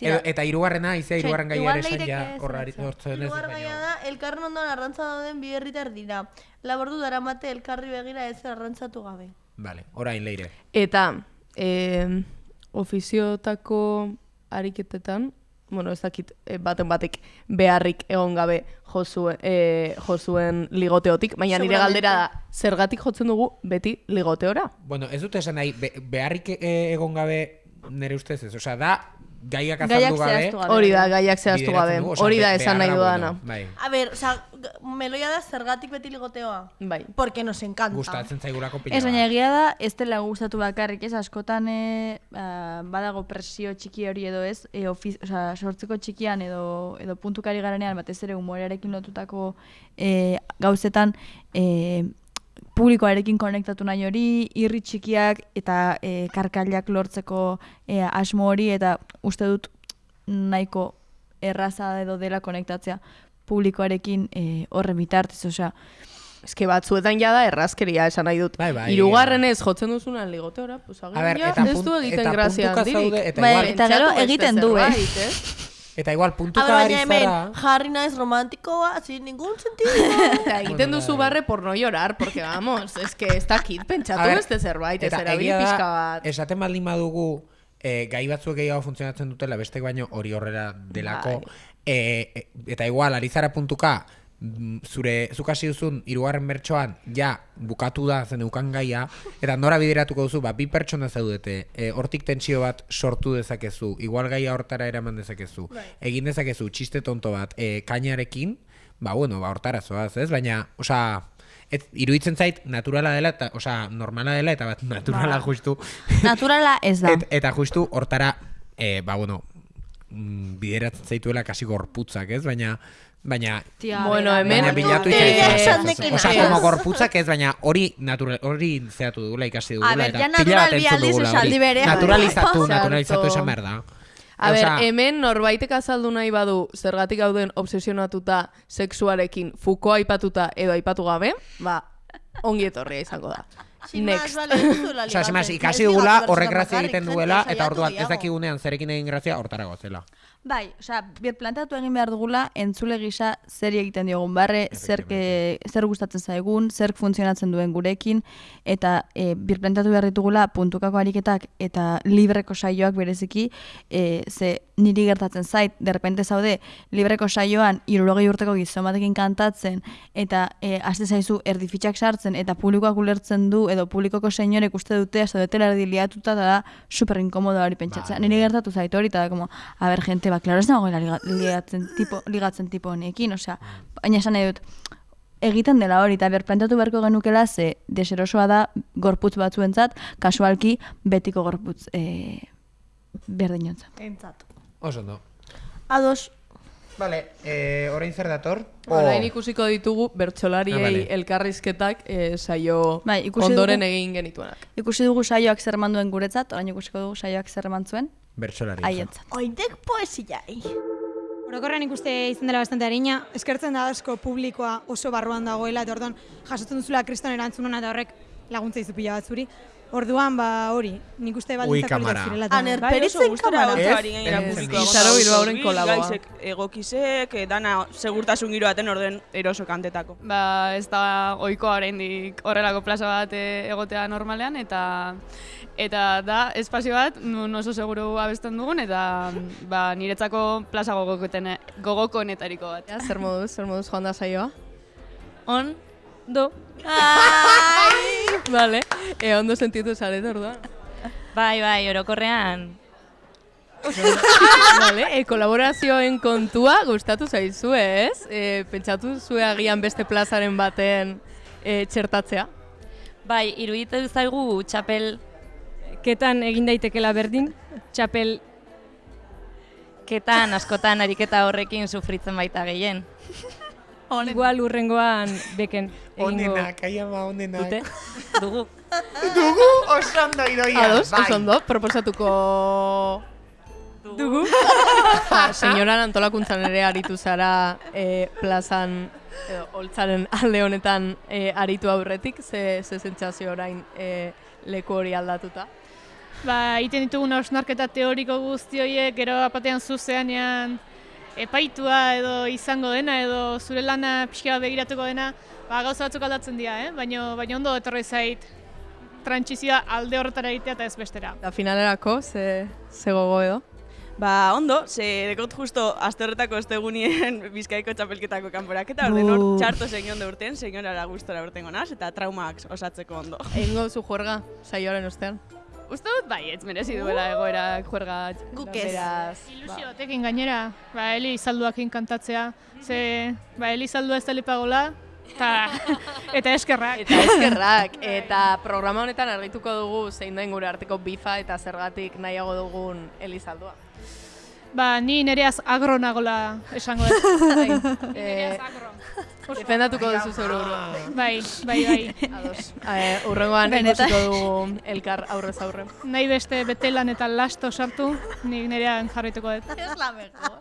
Edo- eta hirugarrena, izea hirugarren gaia ere esan ja horrari hortzen ez. Hirugarren da, elkarren ondoan arrantza dauden bi herritar dira. Labordu daramate elkarri begira ez arrantzatu gabe. Vale, orain leire. Eta, eh, ofiziotako ariketetan, bueno, ez dakit eh, baten batek beharrik egon gabe jozue, eh, jozuen ligoteotik, baina nire galdera da, zergatik jotzen dugu beti ligoteora? Bueno, ez dute esan nahi, be, beharrik eh, egon gabe nire ustez ez. Osea, da, gaiak azaldu gabe. Hori da, gaiak zehaztu gabe, hori da esan nahi dudana. Bai. A ber, oza, meloia da zergatik beti ligoteoa. Bai. Porque nos encanta. Gustatzen zaigulako pila Ez, baina egia da, ez dela gustatu bakarrik, ez, askotan e, ba, badago presio txiki hori edo ez, e, ofiz, osea, sortzeko txikian edo, edo puntukari garanean, batez ere humorearekin lotutako e, gauzetan, e, publikoarekin konektatu nahi hori, irri txikiak eta e, karkailak lortzeko e, asmo hori, eta uste dut nahiko erraza edo dela konektatzea publikoarekin e, horren bitartez, osea, Eske batzuetan jada errazkeria esan nahi dut. Bai, bai, Hirugarrenez jotzen duzunan ligoteora, pues A ber, agian ja ez du egiten grazia handirik. eta Bai, eta gero egiten du, eh? Eta igual A puntuka ber, ari hemen, zara... jarri naiz romantikoa, sin ningún sentido. Eta egiten duzu barre por no llorar, porque vamos, es que ez dakit, A pentsatu ber, beste zerbait, ez eta erabil egia da, pixka bat. Esaten baldin badugu, eh, gai batzuek gehiago funtzionatzen dutela, beste baino hori horrela delako. Bai. Eh, eh, eta igual, ari zara puntuka, zure, zuk hasi duzun, hirugarren bertsoan, ja, bukatu da zen eukan gaia, eta nora bideratuko duzu, ba, bi pertsona zaudete, eh, hortik tentsio bat sortu dezakezu, igual gaia hortara eraman dezakezu, egin dezakezu, txiste tonto bat, eh, kainarekin, ba, bueno, ba, hortara zoaz, ez? Baina, osea, ez, iruditzen zait, naturala dela, eta, osea, normala dela, eta bat, naturala justu, naturala ez da. et, eta justu hortara, eh, ba, bueno, mm, bideratzen zaituela kasi gorputzak, ez? Baina, baina, Tia, Bueno, hemen- baina bilatu izan Ez. como gorputzak ez, baina hori natural, hori zeatu dugula, ikasi dugula. A ber, ja natural bi aldiz esaldi berea. Naturalizatu, naturalizatu esan behar da. A ber, hemen norbaitek azaldu nahi badu zergatik gauden obsesionatuta sexuarekin Foucault aipatuta edo aipatu gabe, ba, ongi etorria izango da. Next. más, ligatzen. ikasi dugula horrek grazia egiten duela, eta orduan ez dakigunean zerekin egin grazia hortara gozela. Bai, osea, plantatu egin behar dugula, entzule gisa zer egiten diogun barre, zer, ke, zer gustatzen zaigun, zer funtzionatzen duen gurekin, eta e, bir plantatu behar ditugula puntukako ariketak eta libreko saioak bereziki, e, ze niri gertatzen zait, derrepente zaude, libreko saioan irurogei urteko gizon batekin kantatzen, eta e, haste zaizu erdifitxak sartzen, eta publikoak ulertzen du, edo publikoko senyorek uste dute, zaudetela erdi liatuta, eta da super inkomodo hori pentsatzea. Bai. Niri gertatu zait hori, eta da, como, a ber, gente, ba, klaro ez nagoela liga- ligatzen tipo, ligatzen tipo honekin, osea, baina esan nahi dut, egiten dela hori, eta ber, plantatu beharko genukela, ze deserosoa da gorputz batzuentzat, kasualki betiko gorputz e, berdinontzat. Entzat. Oso no. Ados, Vale, eh, orain zer dator? Orain ikusiko ditugu bertsolariei Ah, vale. elkarrizketak eh, saio Bai, ondoren dugu- egin genituenak. Ikusi dugu saioak zer eman duen guretzat, orain ikusiko dugu saioak zer zuen, Bertsolari. haientzat. oindek poesiai. Orokorrean ikuste izan dela bastante harina, eskertzen da asko publikoa oso barruan dagoela, eta orduan jasotzen duzula kriston erantzun hona eta horrek laguntza izu pila bat zuri. Orduan, ba, hori, nik uste Ui, baldintzak kamara. oso gustora kamara. Izaro Bilbaoren Ongi, kolaboa. Egokizek, eh, dana segurtasun giro baten orden eroso kantetako. Ba, ez da ohikoa oraindik horrelako plaza bat eh, egotea normalean eta eta da espazio bat nun oso seguru abesten dugun eta ba, niretzako plaza gogokonetariko bat. Ja, zer moduz, zer moduz joan da saioa? On, do. Vale, e, ondo sentitu zaret orduan. Bai, bai, orokorrean. vale, e, kolaborazioen kontua gustatu zaizu, ez? E, pentsatu zue agian beste plazaren baten e, txertatzea? Bai, iruditzen zaigu txapel Ketan egin daitekela berdin, txapel ketan askotan ariketa horrekin sufritzen baita gehien. igual urrengoan beken egingo Onenak, aia ba, onenak. Dute? Dugu. Dugu, oso ondo idoia. Ados, bai. oso ondo, proposatuko... dugu. Ja, senyoran antolakuntzan ere aritu zara e, plazan, edo, holtzaren alde honetan e, aritu aurretik, ze, ze sentsazio orain e, leku hori aldatuta. Ba, egiten ditugun hausnarketa teoriko guzti horiek, gero apatean zuzeanean epaitua edo izango dena, edo zure lana pixka bat begiratuko dena, ba, gauza batzuk aldatzen dira, eh? baina baina ondo etorri zait trantsizioa alde horretara egitea eta ez bestera. Da finalerako, ze, ze gogo edo? Ba, ondo, ze dekot justo aste horretako ostegunien bizkaiko txapelketako kanporaketa, orden hor txarto zein ondo urten, zein gustora urtengo naz, eta traumak osatzeko ondo. Egingo duzu juerga, saioaren ostean. Uste dut bai, ez merezi duela egoerak juerga. Guk ez. Beraz, Ilusio batekin gainera, ba, Eli izalduakin kantatzea, ze, ba, Eli izaldua ez da lipagola, eta, eta eskerrak. Eta eskerrak, eta programa honetan argituko dugu zein den gure arteko bifa eta zergatik nahiago dugun Elizaldua. Ba, ni nereaz agro nagola esango dut. Bai. Eh, defendatuko duzu zure burua. Bai, bai, bai. Ados. Eh, urrengoan ikusiko dugu elkar aurrez aurre. Nahi beste betelan eta lasto sartu, nik nerean jarraituko dut. Ez la mejor.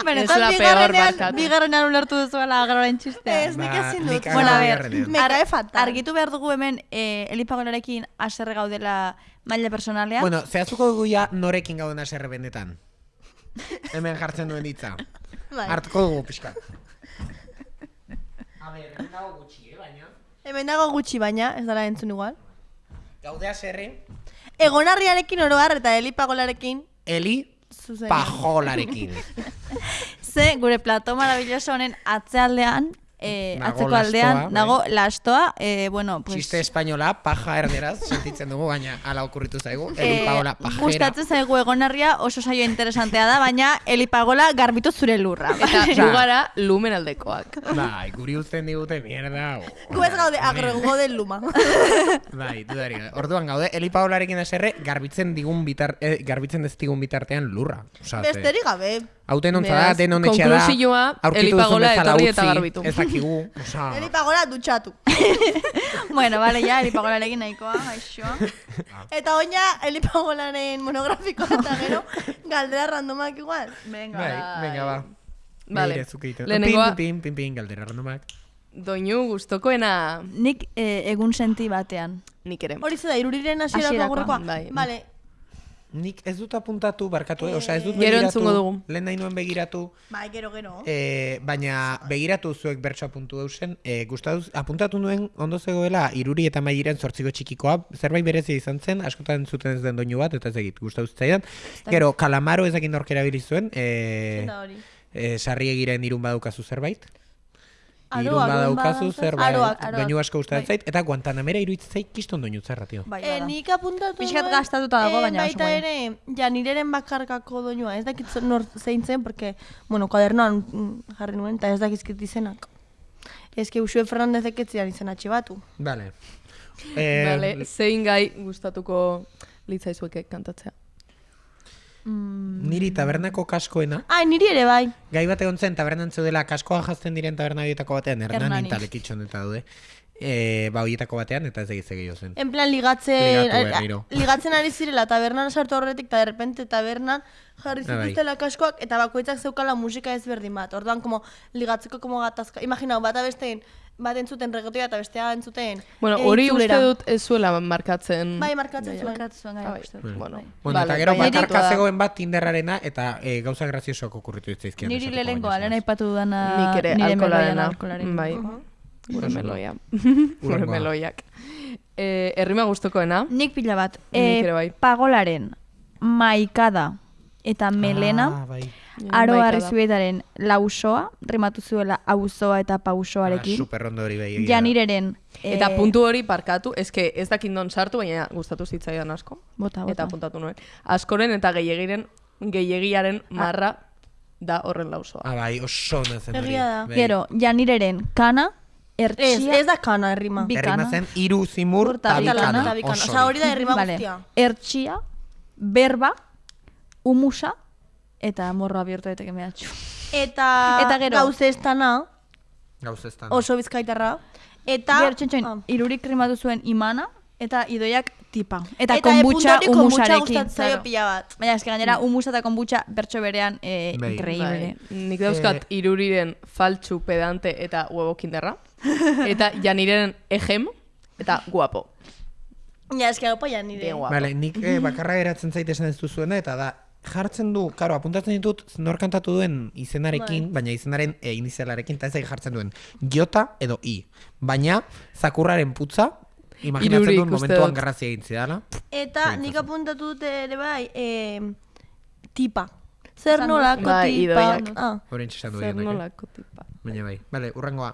Benetan, la peor, bigarrenean, barkatu. bigarrenean ulertu duzuela agroren txistea. Ez, nik Ba, ezin dut. ara Bueno, a ver. Me cae fatal. Argitu behar dugu hemen eh, elipagolarekin aserre gaudela maila personalean. Bueno, zehaztuko dugu ja norekin gauden aserre benetan. Hemen jartzen duen hitza. Bai. Hartuko dugu pixka. A ber, hemen dago gutxi, eh, baina. Hemen dago gutxi baina, ez dara entzun igual. Gaude aserre, Egonarriarekin oroar eta elipagolarekin Eli zuzen. pajolarekin. Ze, gure plato maravilloso honen atzealdean, eh, Nago atzeko lastoa, aldean, bai. nago lastoa, eh, bueno, pues... Txiste espainola, paja erderaz, sentitzen dugu, baina ala okurritu zaigu. Eh, pagola pajera. gustatzen zaigu egonarria oso saio interesantea da, baina elipagola garbitu zure lurra. Eta gu gara lumen aldekoak. Bai, guri uzten digute mierda. o- Gu ez gaude agrengo del luma. Bai, dudari. Orduan gaude, Eli Paolarekin aserre garbitzen digun bitar, eh, garbitzen ez digun bitartean lurra. Osa, Besterik gabe. Hauten ontza da, Beraz, denon etxea da. konklusioa, aurkitu Eli duzun Pagola bezala etorri eta garbitu. Ez dakigu, osa... Elipagola dutxatu. bueno, vale, ya, elipagolarekin nahikoa, aixo. Eta oina elipagolaren monografikoa eta gero galdera randomak igual. Venga, Bai, venga, ba. Vale. Begira, zuk egiten. Lehenengoa- Pin, pin, pin, pin, galdera randomak. Doinu gustokoena Nik eh, egun senti batean. nik ere. Hori ze da, iruriren hasierako Hasierakoa, aurrekoa? bai. Vale, Nik ez dut apuntatu, barkatu, eh? Osa, ez dut Gero begiratu. entzungo dugu. Lehen nahi nuen begiratu. bai, gero, gero. E, baina begiratu zuek bertso apuntu eusen, e, gustatuz, apuntatu nuen ondo zegoela iruri eta mairen zortziko txikikoa, zerbait berezia izan zen, askotan zuten ez den doinu bat, eta ez egit, gustatu zitzaidan. Gero, kalamaro ezakin norkera zuen, e, Eta hori. e, sarri egiren irun badaukazu zerbait. Irun badaukazu zerbait, doinu asko gustatzen zait, eta Guantanamera iruditzen zait kiston doinu zerra, tio. Bai, Eh, bada. nik apuntatu Pixkat nuen, gastatuta dago, eh, baina oso baita ere, ja nireren bakarkako doinua, ez dakit nor zein zen, porque, bueno, kuadernoan mm, jarri nuen, eta ez dakizkit izenak. Ez que Usue Fernandezek ez zidan izena batu. Vale. Eh, Vale, zein gai gustatuko litzaizueke kantatzea. Niri tabernako kaskoena, Ai, niri ere bai. gai bat egon zen tabernan zeudela kaskoa jazten diren taberna horietako batean, Hernanin Hernanin. talekitxon eta daude. e, ba, hoietako batean, eta ez egiz gehiago zen. En plan, ligatzen, Ligatu a- ligatzen ari zirela tabernan sartu horretik, eta derrepente tabernan jarri bai. zituztela kaskoak, eta bakoitzak zeukala musika ezberdin bat. Orduan, como, ligatzeko como gatazka. Imaginau, bata besteen, bat entzuten reggaetoia eta bestea entzuten Bueno, eh, hori itzulera. uste dut ez zuela markatzen. Bai, markatzen Gaia. zuen. Markatzen zuen, gai, bai. uste dut. Bueno, Bueno, vale, eta gero bai, bakarka zegoen bat Tinderrarena eta e, gauza graziosoak okurritu ditzaizkian. Niri esateko lehenengoa, baina, lehen aipatu dudana Nik ere nire meloian alkoholarena. alkoholarekin. Bai. Uh-huh. Gure meloia. Gure meloiak. Eh, errima gustokoena. Nik pila bat. Nik ere bai. Pagolaren, maikada eta melena, Ah, bai. Aro Maikada. arrizuetaren lausoa, rimatu zuela auzoa eta Ah, pausoarekin. super ondo hori bai. Janireren. Eta eh, puntu hori parkatu, eske ez dakit non sartu, baina gustatu zitzaidan asko. Bota, bota. Eta puntatu nuen. Askoren eta gehiagiren, gehiagiaren marra da horren lausoa. Ah, bai, oso ona zen hori. Bai. Gero, janireren kana, Ez, ertxia, ez da kana errima. bikana. Errima zen iru zimur Eta bikana. Osa, hori da errima Vale. guztia. Ertxia, berba, umusa, eta morro abierto daiteke mehatxu. Eta, Eta gero. gauzestana, Gauz ez da. oso bizkaitarra. Eta, Gero txentxoin, ah. irurik rimatu zuen imana, eta idoiak tipa. Eta, Eta konbutxa puntu hori konbutxa umusarekin. gustatzen zaio pila bat. Baina eske gainera umusa eta konbutxa bertso berean eh, Bai. increíble. Bai. Nik dauzkat iruriren faltsu pedante eta huevo kinderra. eta janiren ejem eta guapo. Ja, eski hau ja nire. Bien guapo. Vale, nik eh, bakarra geratzen zait esan ez duzuena, eta da, jartzen du, karo, apuntatzen ditut nor kantatu duen izenarekin, baina izenaren e, inizialarekin, eta ez jartzen duen jota edo i. Baina, zakurraren putza, imaginatzen duen momentuan garrazia egin zidala. Eta nik apuntatu dut ere bai, eh, tipa. Zer nolako. Bai, tipa. idoiak. Ah. Zer eh? nolako tipa. Baina bai. Vale, urrengoa.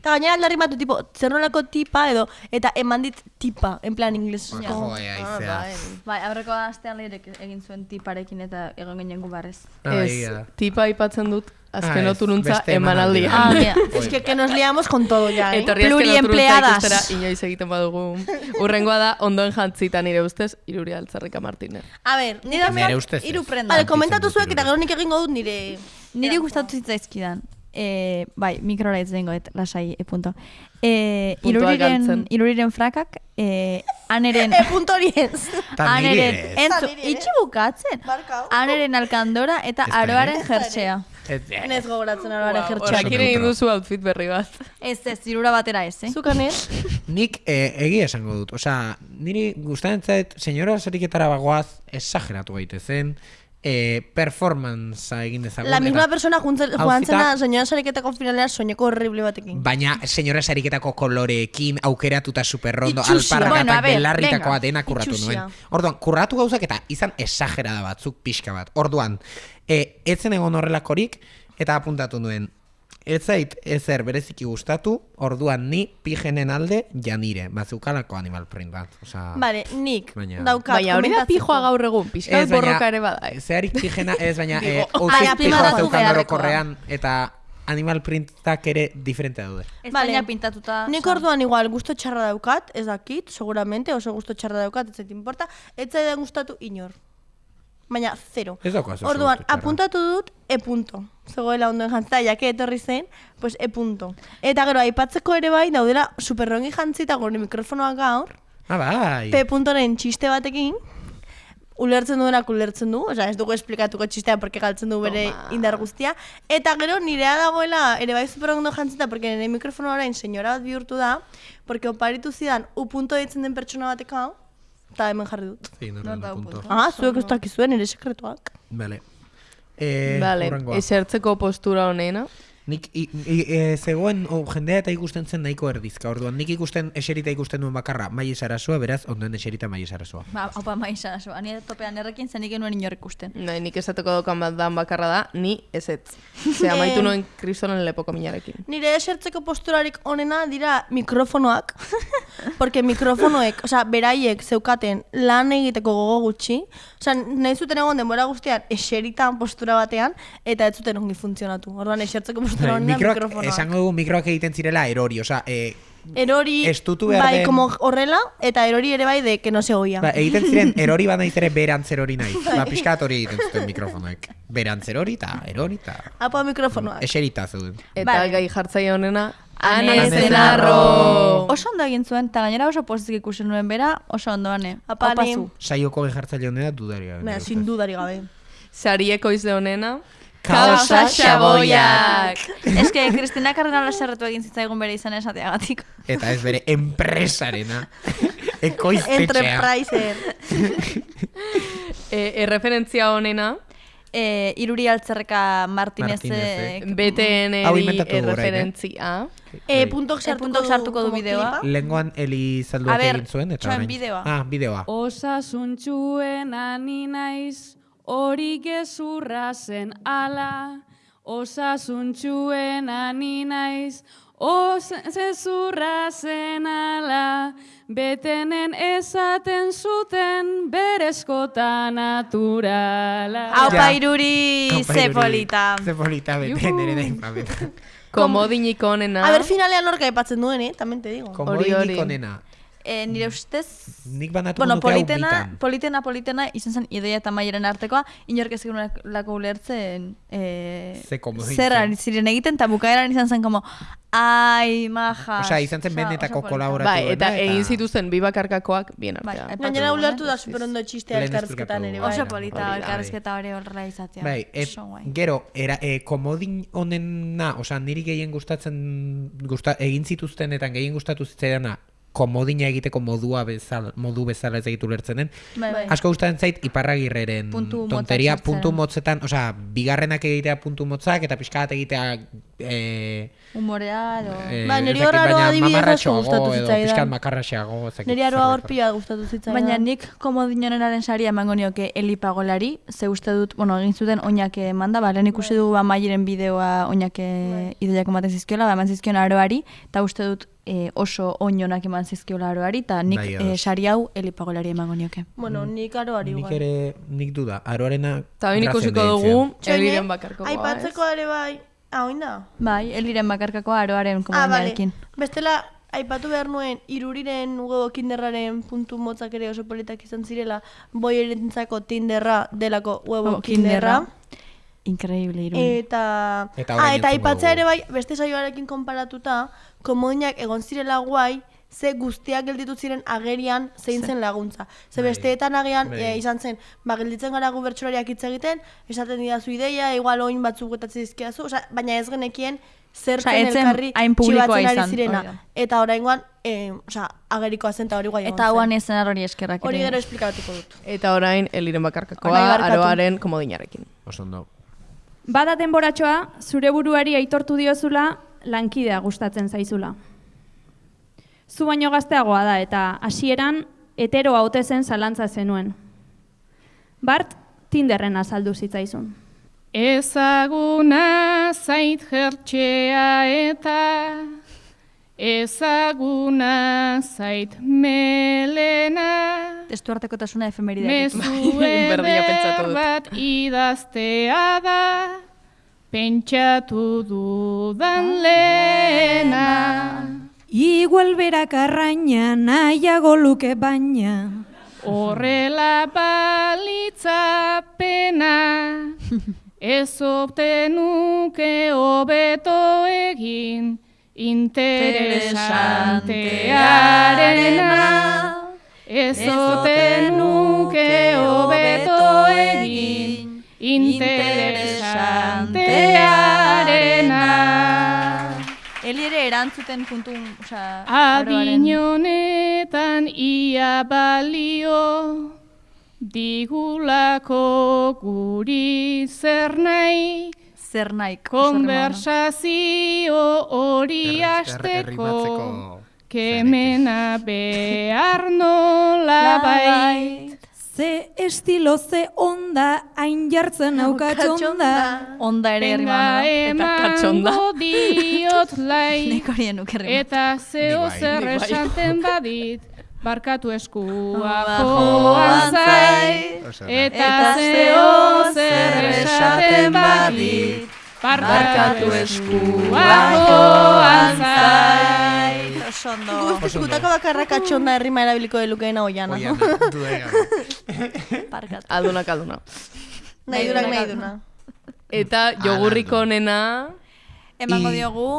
Eta gainera aldarri batu, tipo, zer nolako tipa edo, eta eman dit tipa, en plan inglesezko. Jo, aizea. Bai, aurreko astean lehirek egin zuen tiparekin eta egon ginen gu barrez. Ah, bai, Ez, tipa aipatzen dut azken Ah, ez, oturuntza emanaldia. emanaldia. Ah, mira. Es que, que nos liamos con todo ya, eh? Etorri azken Pluriempleadas. oturuntza ikustera inoiz egiten badugu. Urrengoa da, ondoen jantzita nire ustez, Iruri Altzarrika Martínez. A ver, nire Nire ustez ez. Hiru prenda. Vale, komentatu zuek eta gero nik egingo dut nire... Niri gustatu zitzaizkidan. E, bai, mikrora ez dengo, et, lasai, e punto. E, iruriren, iruriren frakak, e, aneren... E, punto ez. Aneren, entzu, itxi bukatzen. Aneren alkandora eta aroaren eh, Nez gogoratzen aroaren Wow, jertxeak. Horrekin egin duzu outfit berri bat. Ez, ez, irura batera ez, eh? Zukan ez? Nik eh, egia esango dut. Osea, niri gustatzen zait, senyora sariketara bagoaz, exageratu gaitezen, eh, performancea egin dezagun. La misma eta- persona juntzen, joan zena, señora sariketako finalera soñeko horrible batekin. Baina senyora sariketako koloreekin aukeratuta superrondo, alpargatak, Bueno, belarritakoa dena kurratu nuen. Orduan, kurratu gauzak eta izan exagerada batzuk pixka bat. Orduan, e, etzen egon horrelakorik, eta apuntatu nuen, ez zait ezer bereziki gustatu, orduan ni pijenen alde janire, bazukalako animal print bat. Osea, Vale, nik Baina- daukat Baina hori da komentatzeko. pijoa gaur egun, pixka Ez, baina- borroka ere bada. eh. Zeharik pijena, ez baina, e, Digo, ai, azpimarratu pijoa zeukan beharrekoa. orokorrean, eta animal printak ere diferente daude. Vale. Espaina pintatuta. Nik orduan igual gusto txarra daukat, ez dakit, seguramente, oso gusto txarra daukat, ez zait importa, ez zaidan gustatu inor. Baina, zero. Ez daukazu oso Orduan, gustu txarra. apuntatu dut, e punto. Zegoela ondoen jantzita, jake etorri zen, pues e punto. Eta gero, aipatzeko ere bai, daudela superrongi jantzita gure mikrofonoak gaur, Ah, bai. P puntoren txiste batekin, ulertzen duenak ulertzen du, osea, ez dugu esplikatuko txistea porque galtzen du bere Toma. indar guztia. Eta gero nirea dagoela, ere bai super ondo jantzita, porque nire mikrofono orain senyora bat bihurtu da, porque oparitu zidan u punto ditzen den pertsona bateka, eta hemen jarri dut. Sí, no, no, no, punto. Ah, zuek ez dakizuen, nire sekretuak. Vale. Eh, Vale, esertzeko postura honena. Nik i, i, e, zegoen o, jendea eta ikusten zen nahiko erdizka. Orduan nik ikusten eserita ikusten duen bakarra Mai Sarasua, beraz ondoen eserita Mai Sarasua. Ba, opa, maiza, so. Ani topean errekin zenik genuen inor ikusten. Nahi, nik esateko dokan bat dan bakarra da, ni ezetz. Ze amaitu Eh. nuen kristolen lepoko minarekin. Nire esertzeko posturarik onena dira mikrofonoak, porque mikrofonoek, osea, beraiek zeukaten lan egiteko gogo gutxi, osea, nahi zuten egon denbora guztian eseritan postura batean, eta ez zuten ongi funtzionatu. Orduan, esertzeko postura Bai, Mikroak, mikrofonoak. esango dugu mikroak egiten zirela erori, osea, e, Erori, estutu behar bai, den- como horrela, eta erori ere bai de que no se oía. ba, egiten ziren erori bat naiz ere berantz erori nahi. Ba, pixkat hori egiten zuten mikrofonoek. Berantz erori eta erori eta Apo mikrofonoak. eserita zeuden. Eta Vale. gai jartzaile honena, Ane Zenarro. Oso ondo egin zuen, eta gainera oso pozik ikusi nuen bera, oso ondo ane. Apa. Saioko gejartzaile honena dudarik gabe. Baina, sin dudari gabe. Sarieko izde honena. Kausa xaboiak. Ez que, Kristina Kardinala serretu egin zitzaigun bere izan esateagatik. Eta ez bere enpresarena. Ekoiztetxea. Enterpriser. E, erreferentzia honena. E, iruri altzerreka Martinezek. BTN eh? erreferentzia. E, puntok E, sartuko, puntok sartuko du bideoa. Lengoan Eli zalduak egin zuen, eta bideoa. Ah, bideoa. Osasuntxuen ani naiz, hori gezurra zen ala. Osasuntxuen ani naiz, gezurra zen ala. Betenen esaten zuten berezkota naturala. Aupa iruri, Aupa, ze Iruri. polita. Ze polita bete nire da infameta. Komodinik honena. A ber, finalean orka aipatzen duen, eh? Tamén te digo. Komodinik onena. E, nire ustez, Nik banatu bueno, politena, politena, politena, izan zen idoia eta maieren artekoa, inork ez lako ulertzen e, Ze komodi zer ziren egiten, eta bukaeran izan zen como, ai, maja. Osea, izan zen benetako kolaboratu Bai, eta egin zituzten bi bakarkakoak bien Bai, artean. aipatu Gainera ulertu eh? da superondo txistea esplikatu ere, dugu. bai. Oso polita, elkarrezketa hori horrela izatea. Bai, et, Oso gero, era, e, komodin honena, osea, niri gehien gustatzen, gusta, egin zituztenetan gehien gustatu zitzaidana, komodina egiteko modua bezala, modu bezala ez egitu lertzen den. Bai, bai. Asko gustatzen zait Iparragirreren Puntu tonteria, sartzea. puntu motzetan, osea, bigarrenak egitea puntu motzak eta pixka bat egitea eh, Humorea, edo... eh, Ba, niri ez dakit, hor aroa baina adibidez asko gustatu edo zitzaidan. pixka makarraxeago. ez dakit Neri aroa zerbait hor pila gustatu zitzaidan. Baina nik komodinonenaren saria emango nioke Eli Pagolari, ze uste dut, bueno, egin zuten oinak emanda, ba, lehen ikusi du amaieren bideoa oinak Bai. idoiak ematen zizkiola, ba, eman zizkion aroari, eta uste dut e, oso oinonak eman zizkiola aroari, eta nik Bai, e, sari hau Eli Pagolari emango nioke. Bueno, nik aroari Nik ere, nik duda, aroarena... Eta bain ikusiko dugu, eliren bakarkoa? Aipatzeko ere bai. Ah, oin da? Bai, Eliren bakarkako aroaren Ah, vale. Bestela, aipatu behar nuen, iruriren hugo kinderraren puntu motzak ere oso politak izan zirela, boi erentzako tinderra delako huevo Oh, kinderra. Increíble, iruri. Eta, Eta ah, eta aipatzea dugu. ere bai, beste saioarekin konparatuta, komodinak egon zirela guai, ze guztiak gelditu ziren agerian zein zen laguntza. Ze Bai. besteetan agian e, izan zen, ba, gelditzen gara gu bertsolariak hitz egiten, esaten didazu ideia, igual oin batzuk getatzen dizkidazu, osea, baina ez genekien zer Osea, zen ez zen elkarri hain publikoa txibatzen ari izan, zirena. da. Eta oraingoan, e, osea, agerikoa zen eta hori guai Eta hauan ezen hori eskerrak Hori gero esplikatuko dut. Eta orain, eliren bakarkakoa, aroaren komodinarekin. Oso ondo. Bada denboratxoa, zure buruari aitortu diozula, lankidea gustatzen zaizula. Zu baino gazteagoa da eta hasieran heteroa ote zen zalantza zenuen. Bart, Tinderren azaldu zitzaizun. Ezaguna zait jertxea eta ezaguna zait melena. Testu Berdina pentsatu eder dut. bat idaztea da. Pentsatu dudan lehena. Igual berak arraina nahiago luke baina. Horrela balitza pena. Ez obtenuke hobeto egin interesantearena. Ez obtenuke hobeto egin. Interesantearena. Eli ere erantzuten puntu, osea, Adin honetan ia balio digulako guri zer nahi zer nahi. konversazio hori asteko kemena behar nola bait Ze estilo ze onda hain jartzen aukatxonda. Onda ere herri Venga emango diot lai Nekorien ukerri. Eta zeo bai. zer bai. esaten badit Barkatu eskua joan zait Eta zeo zer esaten badit Barkatu eskua joan zait Oso ondo. Guztiz, gutako bakarra katxonda herrima erabiliko delukeena oiana. Parkat. Aldunak alduna. Nahi durak nahi duna. Eta jogurriko onena... Emango I- diogu...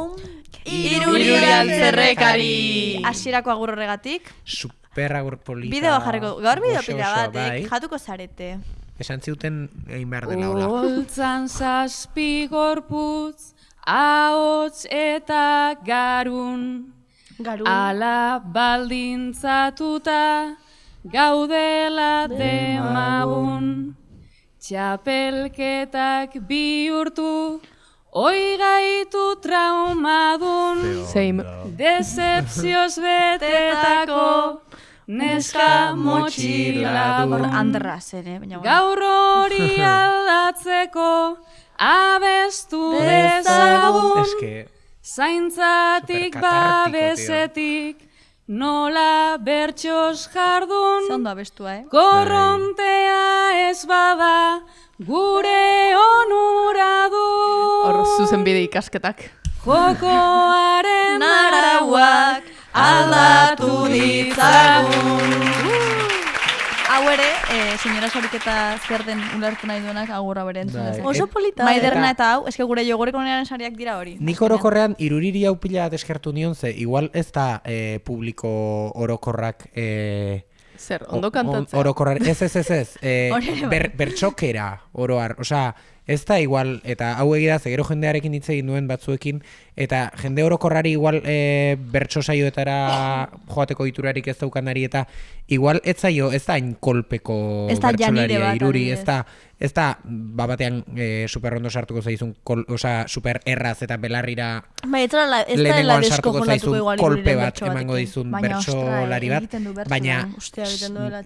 Iruri altzerrekari. Hasierako agur horregatik. Super agur polita. Bideo jarriko. Gaur bideo pila bat, eh? bai. Jatuko zarete. Esan ziuten egin behar dela hola. Holtzan zazpi gorputz, ahots eta garun. Garun. Ala baldintzatuta, gaudela demagun. Txapelketak bihurtu, oi gaitu traumadun. Same. Decepzioz betetako, neska motxiladun. Ere, baina bueno. Gaur hori aldatzeko abestu dezagun Eske, Zaintzatik babesetik nola bertxos jardun Ze ondo abestua, eh? Korrontea ez bada gure onura du Hor zuzen bide ikasketak. Jokoaren Arauak aldatu ditzagun. Hau ere, eh, senyora sariketa zer den ulertu nahi duenak agur hau ere entzun Bai. Oso polita. Maiderna eta hau, eske gure jogureko nearen sariak dira hori. Nik orokorrean iruriri hau pila bat eskertu nion ze, igual ez da eh, publiko orokorrak eh, Zer, ondo on- kantatzea. Orokorrar, ez ez ez ez, eh, bai. ber, bertxokera oroar, osea, ez da igual, eta hau egia ze gero jendearekin hitz egin duen batzuekin, eta jende orokorrari igual eh, bertso saioetara joateko iturarik ez daukanari, eta igual ez zaio, ez da hain kolpeko Ez da bertsolaria iruri, ez da, ez da, ba batean eh, super ondo sartuko zaizun, kol, osea, super erraz eta belarrira Bai, ez da la, ez lehenengoan sartuko zaizun igual kolpe bat bertso emango dizun Baina, bertsolari ostra, bat, baina Ostia, egiten duela,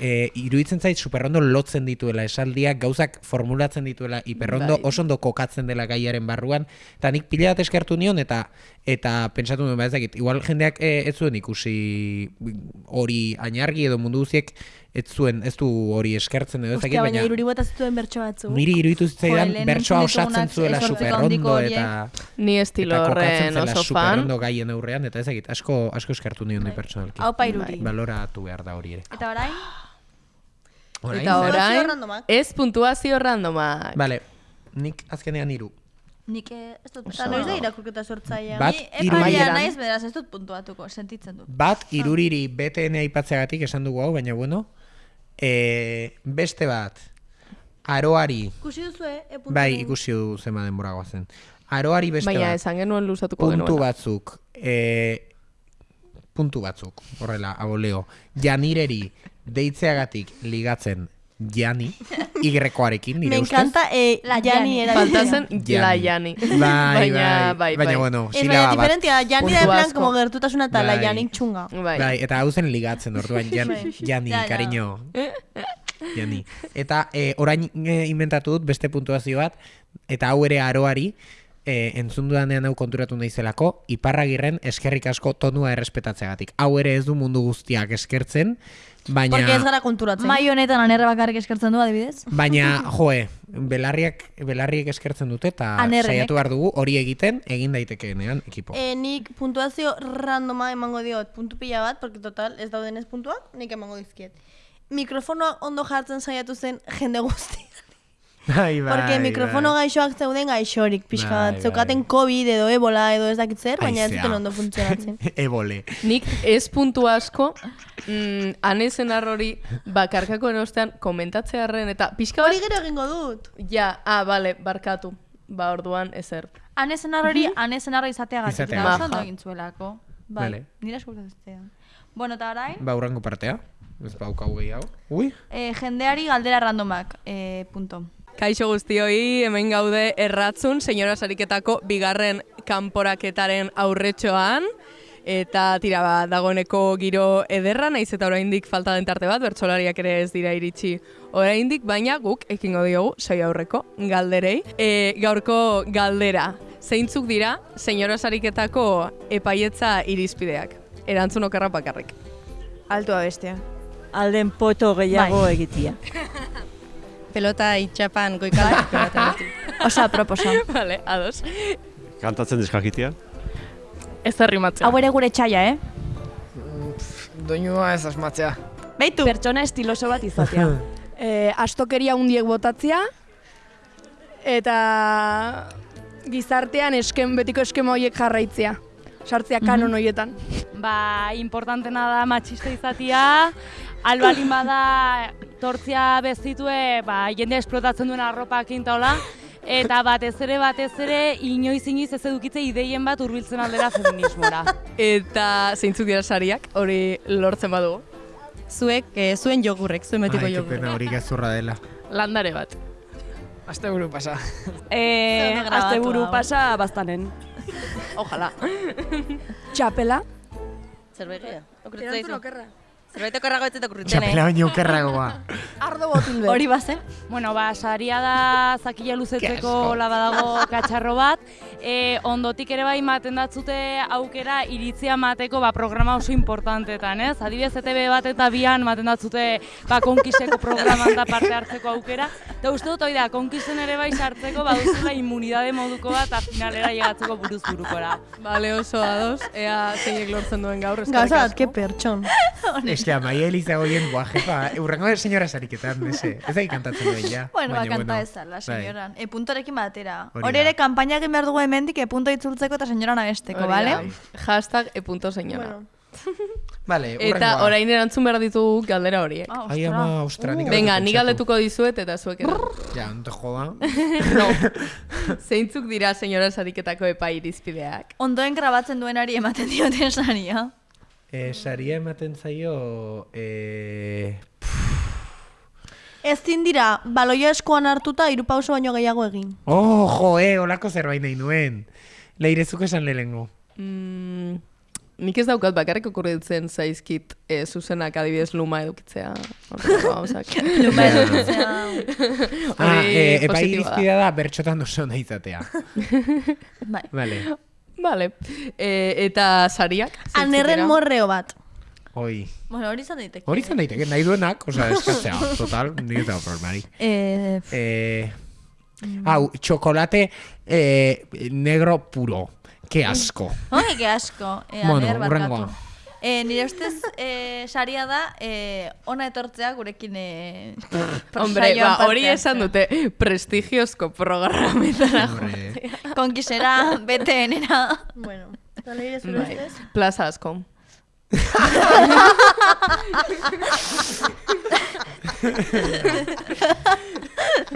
e, iruditzen zait superondo lotzen dituela esaldiak, gauzak formulatzen dituela hiperrondo, Bai. oso ondo kokatzen dela gaiaren barruan, eta nik pila bat eskertu nion, eta eta pentsatu nuen, ba ez dakit, igual jendeak e, ez zuen ikusi hori ainargi edo mundu guztiek ez zuen, ez du hori eskertzen edo ez dakit, Ostia, baina iruri bota zituen bertso batzu. niri iruditu zitzaidan bertsoa osatzen zuela handiko eta Ni estilo horren oso fan. superondo gaien aurrean, eta ez dakit, asko, asko eskertu nion bai. pertsonalki. Hau iruri. Baloratu behar da hori ere. Eta orain, Orain? Eta orain, ez puntuazio randomak. Vale, nik azkenean hiru. Nik eh, ez dut Eta noiz da irakurketa sortzailea. Bat, Ni maileran. naiz, beraz ez dut puntuatuko, sentitzen dut. Bat, iruriri BTN aipatzeagatik esan dugu hau, baina bueno. E, beste bat, aroari, Ikusi duzu? E puntu bai ikusi du zema denbora goazen. Aroari beste Baina bat, esan genuen luzatuko puntu genuen. batzuk, e, puntu batzuk, horrela, aboleo. Janireri deitzeagatik ligatzen Jani, igrekoarekin, nire Me ustez. encanta eh, La Jani Jani. Faltazen Jani. la Jani. Bai, baina, bai, bai, baina bai. bueno, Ez silaba baina bat. diferentia, Jani da Puntu plan asko. como gertutasuna eta la Bai. Janik txunga. Bai. Bai, eta hau zen ligatzen orduan, Jan, Bai. Jani, Ja, ja. cariño. Jani. Eta e, orain e, inventatu dut beste puntuazio bat, eta hau ere aroari, e, entzun dudanean hau konturatu naizelako, iparragirren eskerrik asko tonua errespetatzeagatik. Hau ere ez du mundu guztiak eskertzen, baina... Porque ez gara konturatzen. Mai honetan anerre bakarrik eskertzen du adibidez? Baina, joe, belarriak, belarriek eskertzen dute eta saiatu behar dugu hori egiten, egin daitekeenean ekipo. Eh, nik puntuazio randoma emango diot puntu pila bat, porque total ez daudenez puntuak, nik emango dizkiet. Mikrofonoa ondo jartzen saiatu zen jende guzti. Bai, Porque mikrofono gaixoak zeuden gaixorik, pixka Bai, bat. Zeukaten COVID edo ebola edo ez dakit zer, baina ez zuten ondo funtzionatzen. Ebole. Nik ez puntu asko, mm, anezen arrori bakarkako ostean komentatzearen eta pixka bat... Hori gero egingo dut. Ja, ah, bale, barkatu. Ba, orduan, ezer. Anezen hori, anezen arro izateagatik. Izateagatik. da, oso ondo egin zuelako. Bai, Vale. nire eskurtatzea. Bueno, eta orain, Ba, urrango partea. Ez baukau gehiago. Ui, eh, jendeari galdera randomak, eh, punto. Kaixo guztioi, hemen gaude erratzun, senyora sariketako bigarren kanporaketaren aurretxoan. Eta tira ba, dagoeneko giro ederra, naiz eta oraindik falta den tarte bat, bertsolariak ere ez dira iritsi oraindik, baina guk ekingo diogu sai aurreko galderei. E, gaurko galdera, zeintzuk dira senyora sariketako epaietza irizpideak? Erantzun okerra bakarrik. Altua bestea. Alden poto gehiago Bai. egitia. Pelota itxapan goikala. pelota. Osa, proposa. vale, ados. Kantatzen deskakitia. Ez arrimatzea. Hau ere gure txaia, eh? Doinua ez asmatzea. Beitu. Pertsona estiloso bat izatea. eh, astokeria hundiek botatzea, eta gizartean eskem, betiko eskema horiek jarraitzea. Sartzea kanon horietan. Ba, importantena da matxista izatia, albalin bada tortzia bezitue, ba, jende esplotatzen duen arropakin taola, eta batez ere, batez ere, inoiz inoiz ez edukitze ideien bat hurbiltzen aldera feminismora. Eta zeintzuk dira sariak, hori lortzen badugu. Zuek, eh, zuen jogurrek, zuen betiko Ai, que jogurrek. pena hori gezurra dela. Landare bat. Aste buru pasa. Eh, grabatu azte buru pasa bastanen. Ojalá. Txapela. Zerbait Okurritzen Erantzun zaizu. okerra. Zerbait okerrago ez eta okurritzen, Txapela baino okerragoa. Ardo botil Hori bazen? Bueno, ba, saria da zakila luzetzeko labadago katxarro bat. E, ondotik ere bai maten datzute aukera iritzia mateko ba, programa oso importantetan, ez? Adibidez, ETB bat eta bian maten datzute ba, konkiseko programan da parte hartzeko aukera. Eta uste dut, hori da, konkisten ere bai sartzeko baduzula immunidade moduko bat eta finalera llegatzeko buruz burukora. Bale oso ados, ea zeinek lortzen duen gaur. bat, asko. que pertson. Eske, amaia Eliza goien, buah, jefa, urrengo senyora sariketan, ese. Ez da kantatzen duen, ja. Bueno, ba, kanta ezala, bai. senyoran. E, puntorekin batera. Hori ere, kanpaina egin behar dugu hemendik, e, punto itzultzeko eta senyoran abesteko, bale? da. Hashtag e punto señora. Vale, Eta orain erantzun behar ditugu galdera horiek. Ai, ama, ostra, nik Venga, ni galdetuko dizuet eta zuek erantzun. Ja, no te joda. no. Zeintzuk dira señora sariketako epai irizpideak? Ondoen grabatzen duenari ematen dioten saria. Eh, saria ematen zaio, eh, Ezin dira, baloia eskuan hartuta hiru pauso baino gehiago egin. oh, jo, eh, olako zerbait nahi nuen. Leirezuk esan lehengo. Mm, nik ez daukat bakarrik okurritzen zaizkit e, zuzenak adibidez luma edukitzea. Luma edukitzea. Ah, eh, epai da bertxotan oso nahi izatea. Bai. Vale, Vale. E, eta sariak? Anerren morreo bat. hoi. Bueno, hori izan daiteke. Hori izan daiteke, nahi duenak, osea, eskatzea, total, nik ez dago problemari. Eh, Eh, hau, txokolate eh, negro puro. Ke asko. Oi, que asko. E, Bueno, aner barkatu. hurrengoa. E, nire ustez, e, saria da, e, ona etortzea gurekin e, Hombre, ba, hori esan dute prestigiozko programetara Hombre. Konkisera, BTN-era. Bueno, eta leire zure Bai, ustez? Plaza asko.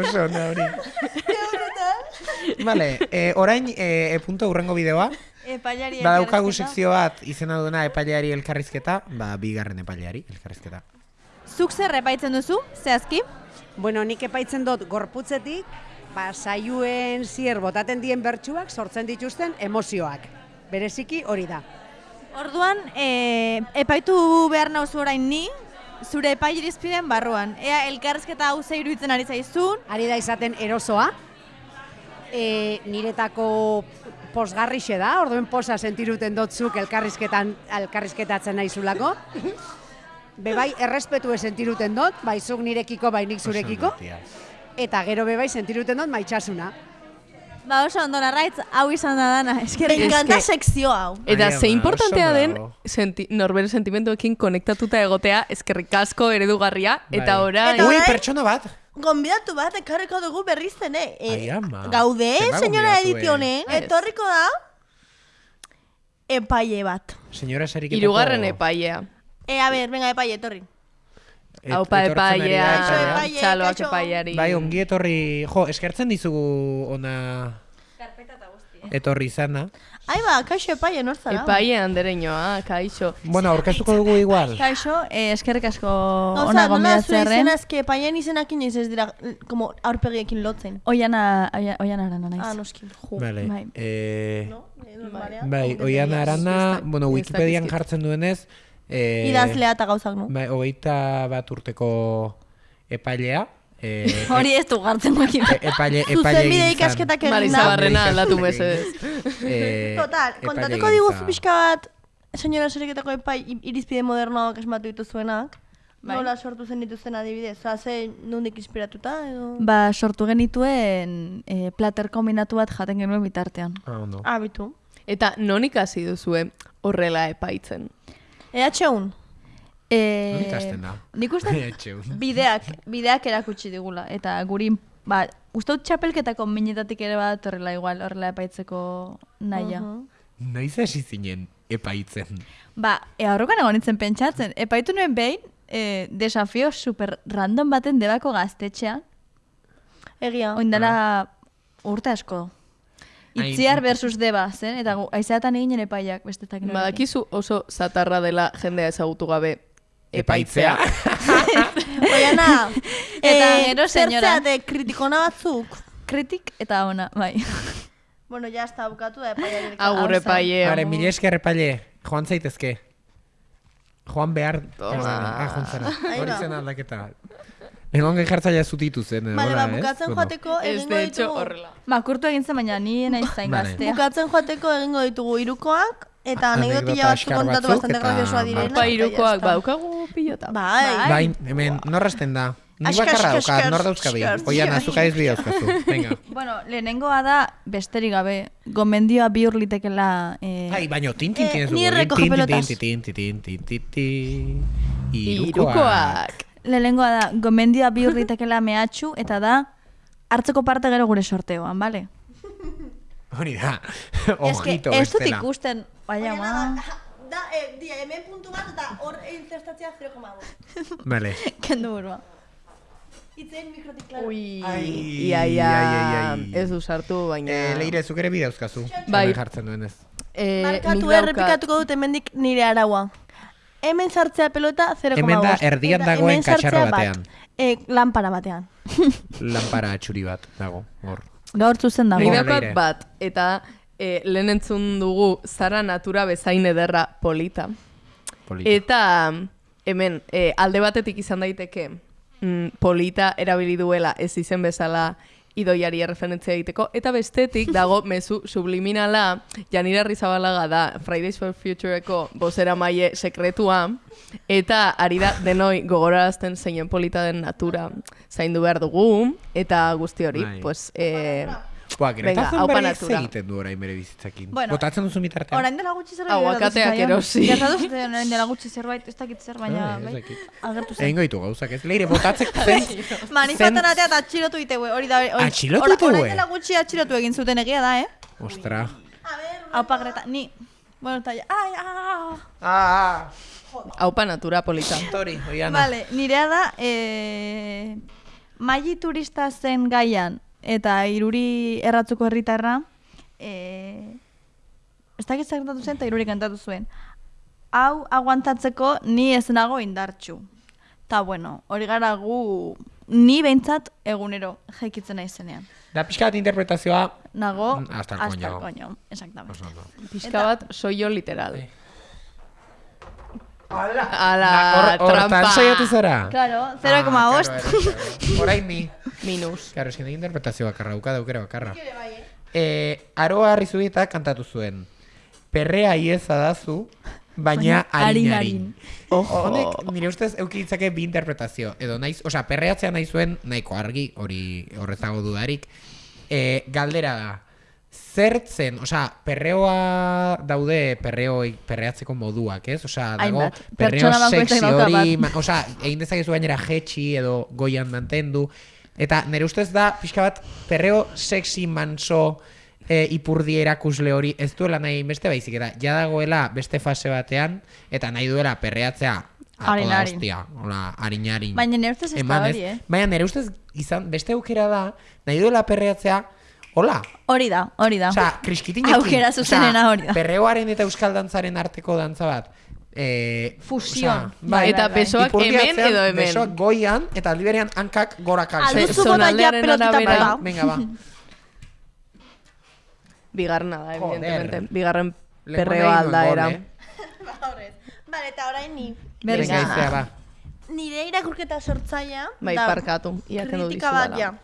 Oso hori. Vale, eh, orain eh, e punto urrengo bideoa. Epaiari Badaukagu elkarrizketa. sekzio bat izena duena epaileari elkarrizketa, ba, bigarren epaileari elkarrizketa. Zuk zer epaitzen duzu, zehazki? Bueno, nik epaitzen dut gorputzetik, ba, saioen zier botaten dien bertsuak sortzen dituzten emozioak. Bereziki hori da. Orduan, e, epaitu behar nauzu orain ni, zure epai irizpideen barruan. Ea elkarrizketa hau ze iruditzen ari zaizun. Ari da izaten erosoa, e, niretako posgarrixe da, orduen posa sentiruten dotzuk elkarrizketan, elkarrizketatzen naizulako. Bebai, errespetu sentiruten dut, bai zuk nirekiko, bai nik zurekiko. Eta gero bebai sentiruten dut maitxasuna. Ba oso ondo narraitz, hau izan da dana, eskerrik Me encanta asko. sekzio hau. Eta Ai, ze ama, importantea oso den bravo. senti, norbere sentimenduekin konektatuta egotea eskerrik asko eredugarria eta Bai. orain Eta Ui, orain- pertsona bat. Gonbidatu bat ekarriko dugu berriz zen, eh? E, Ai, ama. Gaude, Zenbat senyora gonbidatu, edizione, eh? etorriko da epaile bat. Señora sariketako... hirugarren epailea. E, a ber, venga, epaile, etorri. Et- da epailea, txaloak epaileari. Bai, ongi etorri, jo, eskertzen dizugu ona etorri izana. Ai ba, kaixo epaile, nor zara? Epaile andereñoa, kaixo. Bueno, aurkeztuko dugu igual. Kaixo, eh, eskerrik asko Gauza, ona nola zure gonbidatzearren. izena eske epailean izenak inoiz ez dira, como aurpegiekin lotzen. Oiana, oia- oiana arana naiz. Ah, noski. Jo. Vale. Bai. Eh, Eh, normalean, bai, ongi oian tenías. arana, bueno, Wikipedian jartzen duenez, eh, Idazlea eta gauzak, no? Bai, hogeita bat urteko epailea. Eh, Hori ez du gartzen guekin. e- epaile, epaile Zuzenbide egin zan. ikasketak egin Marisa da. Barrena aldatu mesedez. Eh, Total, kontatuko diguzu zan. pixka bat, senyora seriketako epai irizpide modernoak esmatu dituzuenak. Bai. Nola sortu zen dituzten adibidez? Oza, ze nondik inspiratuta edo? Ba, sortu genituen e, plater kombinatu bat jaten genuen bitartean. Ah, ondo. Ah, bitu. Eta non ikasi duzue horrela epaitzen? EH1? E, da? Nik uste bideak, bideak erakutsi digula. Eta guri ba, uste dut txapelketako minetatik ere bat horrela igual, horrela epaitzeko naia. Noiz hasi zinen epaitzen. Ba, e, aurrokan egon nintzen pentsatzen, epaitu nuen behin, e, desafio super random baten debako gaztetxean. Egia. Oindala urte asko. Itziar versus deba, zen? Eta aizeatan eginen epaiak, bestetak. Badakizu oso zatarra dela jendea ezagutu gabe Epaitzea. Oiana, Eta eh, gero, senyora. zertzea de kritikona batzuk. Kritik eta ona, bai. Bueno, ya está, bukatu da epaiarekin. Agur, epaile. Are, mila esker epaile, joan zaitezke. Joan behar... Toma. Ah, joan zara. Hori zen aldaketa. Egon jartzaia zutitu zen. Vale, hola, ba, ez? bukatzen Bueno. joateko egingo ditugu. Makurtu egin zen, baina ni naiz zain gaztea. Bukatzen joateko egingo ditugu irukoak, eta anekdotila batzuk kontatu bastante eta graciosoa direnak. Apa irukoak, está. baukagu pilota. Bai. Bai, hemen, norrasten da. Ni bakarra daukat, nor dauzkabi. Oian, bai. azuka ez bi dauzkazu. Venga. Bueno, lehenengoa da, besterik gabe, gomendioa bihur litekela... Eh, Ai, baino, tintin Eh, tienes ni dugu. recoge pelotas. Tintin, tintin, tintin, tintin, Irukoak. Lehenengoa da, gomendioa bihur litekela mehatxu, eta da, hartzeko parte gero gure sorteoan, bale? Hori da. Ojito, ez dut bestela. ikusten, baina, ma... Da, eh, dia, hemen puntu bat eta hor inzestatzea 0,5. Vale. Kendu burua. Itzen mikrotik, klaro. Ui, Ai, ia, ia, ai, ai, ai. ez du sartu, baina... Eh, leire, zuk ere bi dauzkazu. Bai. Hemen jartzen duenez. Eh, Markatu errepikatuko dut hemendik nire araua. Hemen sartzea pelota 0,5. Hemen da erdian dagoen katxarro bat. batean. Eh, lanpara batean. Lanpara txuri bat dago, hor. Gaur zuzen dago. Leire. bat, eta eh, lehen entzun dugu zara natura bezain ederra polita. Polita. Eta hemen eh, alde batetik izan daiteke mm, polita erabili duela ez izen bezala idoiari erreferentzia egiteko, eta bestetik dago mezu subliminala, Janira Rizabalaga da Fridays for Futureko bozera maie sekretua, eta ari da denoi gogorarazten zeinen polita den natura zaindu behar dugu, eta guzti hori, Bai. pues, eh, Boa, venga, Greta haupa Thunberg natura. egiten du orain bere bizitzakin. Bueno, Botatzen duzu mitartean. Orain dela gutxi zerbait gertatu zitzaion. erosi. Gertatu zitzaion orain dela gutxi zerbait, ez dakit zer, baina Ah, bai, agertu zen. Egingo ditu gauzak, ez? Leire, botatzek zen... Manifatan atea eta atxilotu iteue, hori da. Hori, Atxilotu ora- iteue? Orain dela gutxi atxilotu egin zuten egia da, eh? Ostra. Aupa Greta, ni. Bueno, eta ja, ai, ah. Ah, haupa natura polita. Tori, oiana. Vale, nirea da, eh, maili turista zen gaian, eta iruri erratzuko herritarra, eh, ez dakit gertatu zen, eta iruri kantatu zuen. Hau aguantatzeko ni ez nago indartxu. Ta bueno, hori gara gu, ni behintzat egunero jaikitzen naizenean. Da pixka bat interpretazioa... Nago, hasta el hasta coño. el coño, exactamente. Pixka bat soio literal. Ala, trampa. saiatu zara? Claro, 0,5. Ah, claro. Orain ni. Minus. Claro, eskin interpretazio bakarra, dauka daukera bakarra. Eh, aroa Arrizubieta kantatu zuen. Perrea ieza dazu, baina Baina harin harin, harin. Ojo. Honek, nire ustez, euki ditzake bi interpretazio. Edo naiz, osea, perreatzea nahi zuen, nahiko argi, hori horrezago dudarik. Eh, galdera da, zertzen, osea, perreoa daude perreoi, perreatzeko moduak, ez? Osea, dago perreo sexy hori, osea, egin dezakezu gainera jetxi edo goian mantendu. Eta nire ustez da, pixka bat, perreo sexy manso e, ipurdi erakusle hori ez duela nahi beste baizik eta ja dagoela beste fase batean eta nahi duela perreatzea Harin, harin. hostia, hola, harin harin. Baina nire ustez ez da hori, eh? Baina nire ustez izan beste aukera da, nahi duela perreatzea, hola, Hori da, hori da. Osea, kriskitinekin. Aukera zuzenena hori da. Perreoaren eta euskal dantzaren arteko dantza bat. Eh, Fusion. osea, Bai, eta besoak ipurdi hemen atzean, edo hemen. Besoak goian eta aldi berean hankak gora kaltzen. Alduzu bota ja pelotita arabera. pega. Venga, ba. Bigarrena da, evidentemente. Bigarren Lehengo perreo nahi nuen aldaera. gol, eh? Vale, eta orain ni. Venga, iztea, ba. Nire irakurketa sortzaia. Bai, kendu Kritika bat, ja.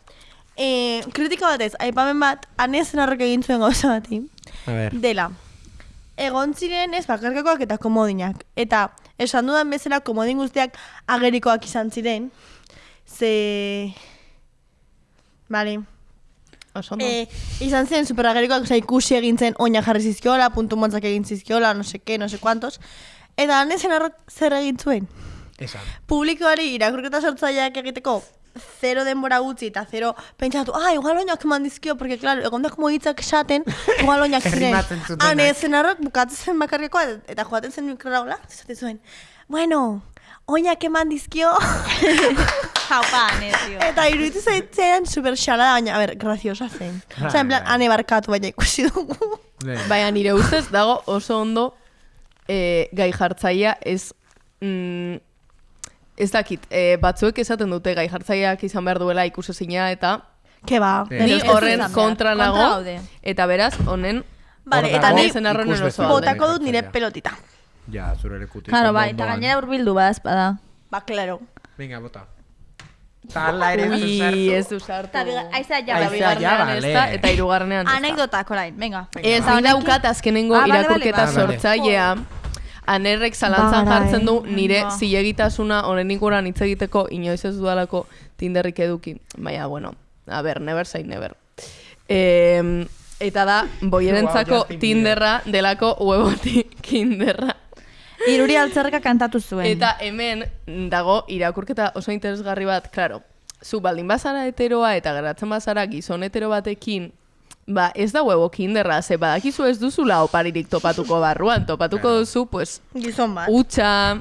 Eh, kritika batez, aipamen bat, anezen horrek egin zuen gauza bati. A ver. Dela, egon ziren ez bakarkakoak eta komodinak. Eta esan dudan bezala komodin guztiak agerikoak izan ziren. Ze... Bale. Oso ondo. Eh, izan ziren superagerikoak, oza, ikusi egin zen oina jarri zizkiola, puntu motzak egin zizkiola, no se que, no se cuantos. Eta hanezen horrek zer egin zuen. Esan. Publikoari irakurketa sortzaileak egiteko zero denbora gutxi eta zero pentsatu, ah, igual oinak eman dizkio, porque, claro, egon da como hitzak esaten, igual oinak ziren. Zutenak. Hane, zenarrak bukatzen zen bakarrikoa, eta joaten zen mikrora hola, zate zuen, bueno, oinak eman dizkio. Jaupa, ane, tio. eta iruditu zaitzen super xalada, baina, a ber, graziosa zen. Osa, en plan, ane barkatu, baina ikusi dugu. Baina nire ustez dago oso ondo e, gai jartzaia ez mm, ez dakit, e, batzuek esaten dute gai jartzaileak izan behar duela ikusezina eta Ke ba, Ni ez horren kontra nago eta beraz honen Vale, eta ni. Botako dut nire pelotita. Ja, zure lekutik. Claro, bai, eta gainera urbildu bada espada. Ba, claro. Venga, bota. Eta ala ere ez du Ui, ez du sartu. Eta biga- aizea ja, Eta. Aizea ja, vale. eta da. Anekdotak, orain, venga. Ez, ni daukat azkenengo Ah, vale, vale, irakurketa vale. sortzailea. Anerrek zalantzan Ba, jartzen du nire Ba. zilegitasuna honen inguruan hitz egiteko inoiz ez dudalako Tinderrik eduki. Baina, bueno, a ber, never say never. Eh, eta da, boierentzako Wow. Tinderra delako hueboti kinderra. Iruri altzerreka kantatu zuen. Eta hemen dago irakurketa oso interesgarri bat, claro, zu baldin bazara heteroa eta geratzen bazara gizon hetero batekin, ba ez da huevo kinderra, ze badakizu ez duzula oparirik topatuko barruan, topatuko duzu, pues, Gizon bat. utxa,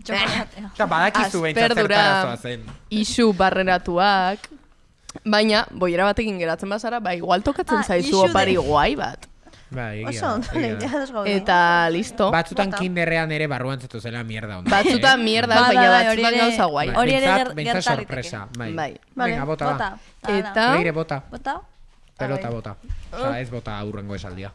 Eta badakizu behintzat Asperdura, zertarazoa zen. isu barreratuak, baina boiera batekin geratzen bazara, ba igual tokatzen Ah, zaizu isu de- opari guai bat. Bai, egia Oso, da, ondo, egia da. ja, gaude. Eta listo. Batzutan kinderrean ere barruan zetu zela mierda onda. Batzutan mierda, Bai, baina bai, bai, hori batzutan ere- gauza guai. hori ere ger- gerta sorpresa, bai. Bai. Venga, bota, ba. Bota. Eta... Leire, bota. Bota? Pelota bota. Osa, ez bota aurrengo esaldia.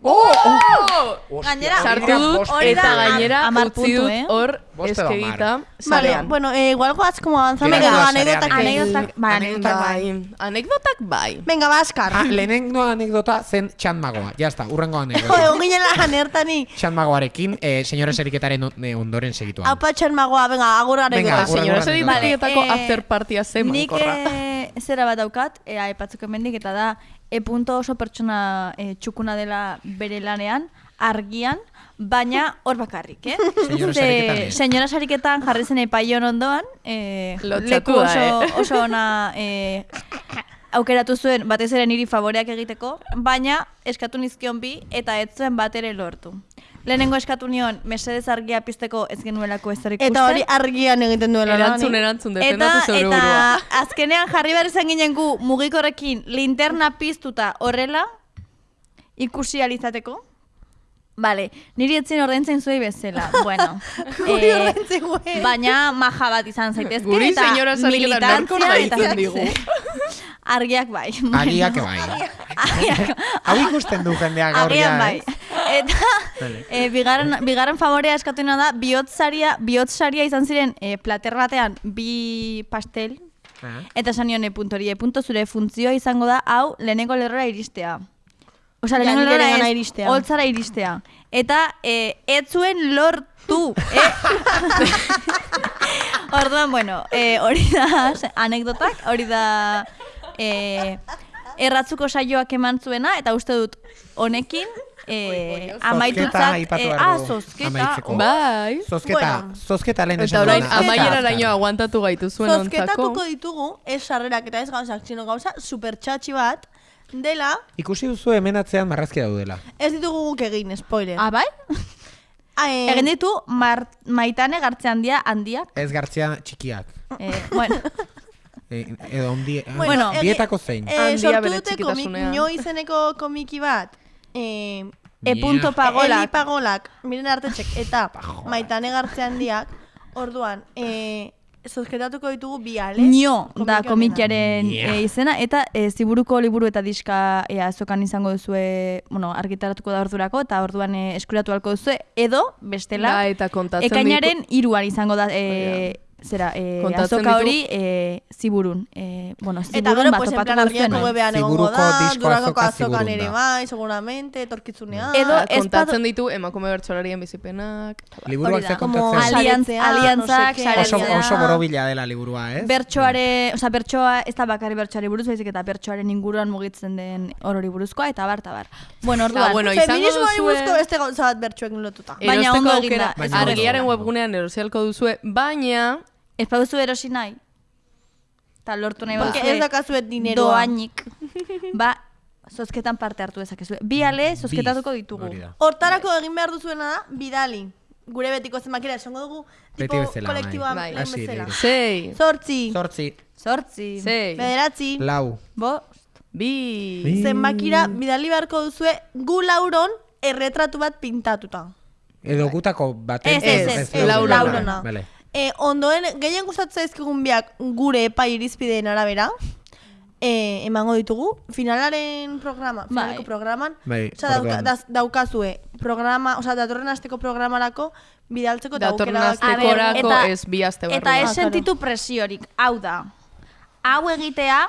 Oh! Gainera, sartu dut eta gainera hamar utzi puntu, dut eh? hor edo eskegita Vale, bueno, eh, igual goaz como avanzando. Geratu Venga, da anekdotak. sarean. Anekdotak, bai, Anekdotak bai. Anekdotak bai. Venga, Baskar. Ah, lehenengo anekdota zen txanmagoa. Ya está, urrengo Jode, anekdota. onginen lan ertani. Txanmagoarekin, eh, señora seriketaren on- eh, ondoren segituan. Hau patxan magoa, venga, agur Venga, anekdota. agur, Señora agur, Seriketako Vale, eh, after partia zen Nik mankorra. eh, zera bat daukat, e, aipatzeko hemendik eta da, e punto oso pertsona e, txukuna dela bere lanean, argian, baina hor bakarrik, eh? Señora Sariketan jarri zen epaion ondoan, e, Lotzatu leku oso, eh? oso ona e, aukeratu zuen batez ere niri favoreak egiteko, baina eskatu nizkion bi eta ez zuen bat ere lortu. Lehenengo eskatu nion, mesedez argia pizteko ez genuelako ezer ikusten. Eta hori argian egiten duela lan. Erantzun, erantzun, defendatu Eta, zeure eta burua. azkenean jarri behar izan ginen gu mugikorrekin linterna piztuta horrela ikusi alizateko. Vale, niri etzin ordaintzen zuei bezala. Bueno, Guri eh, ordaintzen baina maja bat izan zaitezke Guri eta señora sariketan nork militantzia eta digu. argiak bai. Agiak bai. Hau ikusten du jendeak gaur ja, Agian bai. eh? Eta e, bigarren, bigarren favorea eskatuena da, bihotzaria, bihotzaria izan ziren e, plater batean bi pastel, eta esan nion e puntori, e punto zure funtzioa izango da, hau, lehenengo lerrora iristea. Osa, lehenengo lerrora iristea. holtzara iristea. Eta e, ez zuen lortu, eh? Orduan, bueno, e, hori da anekdotak, hori da e, erratzuko saioak eman zuena, eta uste dut honekin e, amaitutzat... aipatu e, behar ah, zozketa. amaitzeko. Bai. Zozketa, Bueno. zozketa lehen Eta esan orain duena. amaiera araño aguantatu gaitu zuen ontzako. Zozketatuko ditugu, ez sarrerak eta ez gauzak, sino gauza super txatxi bat, dela, Ikusi duzu hemen atzean marrazki daudela. ez ditugu guk egin, spoiler. Ah, bai? Ah, eh, Egin ditu mar, maitane gartze handia handiak. Ez gartzia txikiak. Eh, bueno, E, edo ondi, Bueno, egi- bietako zein. Eh, Handia sortu dute komik, txikitasunean. nio izeneko komiki bat. Eh, e punto pagolak. Eli pagolak, miren artetxek, eta maitane gartze handiak, orduan, eh, zozketatuko ditugu bi ale. Nio da komiki komikiaren e, izena, eta e, ziburuko liburu eta diska e, azokan izango duzue, bueno, argitaratuko da ordurako, eta orduan e, eskuratu halko duzue, edo, bestela, Da, eta kontatzen ekainaren iruan izango da, e, zera, e, azoka hori e, ziburun. E, bueno, Eta ziburun gero, bat pues, en plan, argiako webean egongo da, disko durangoko azoka azokan ere bai, seguramente, etorkitzunean. Edo kontatzen ditu emakume bertsolarien bizipenak. eta bar. Liburuak ze kontatzen. Aliantzak. Oso, oso borobila dela liburua, ez? Bertsoare, oza, bertsoa ez da bakarri bertsoari buruz, baizik eta bertsoaren inguruan mugitzen den orori buruzkoa, eta bar, eta bar. Bueno, orduan, bueno, Feminismoari buruzko beste gauza bat bertsuekin lotuta. Baina ondo egin da, argiaren webgunean erosialko duzue, baina ez baduzu erosi nahi, eta lortu nahi Porque baduzue ez daukazuet dineroa. doainik, ba, zozketan parte hartu dezakezue. Bi ale zozketatuko ditugu. Hortarako egin behar duzuena da, bidali. Gure betiko zenbakira esango dugu, Beti tipo bezala, kolektiboan bai. lehen bezala. Sei. Zortzi. Zortzi. Zortzi. Sei. Bederatzi. Lau. Bost. Bi. Bi. Zenbakira bidali beharko duzue gu lauron erretratu bat pintatuta. Edo gutako baten. Ez, ez, ez, ez, laurona. laurona. Vale. E, ondoen, gehien gustatzen zaizkigun biak gure epai irizpideen arabera, e, emango ditugu. Finalaren programa, finaleko programan, Bai, osea, dauka, daz- daukazue programa, osea, datorren asteko programarako bidaltzeko eta Datorren aukera astekorako eta- ez bi aste barru. Eta ez Ah, sentitu presiorik, hau da. Hau egitea,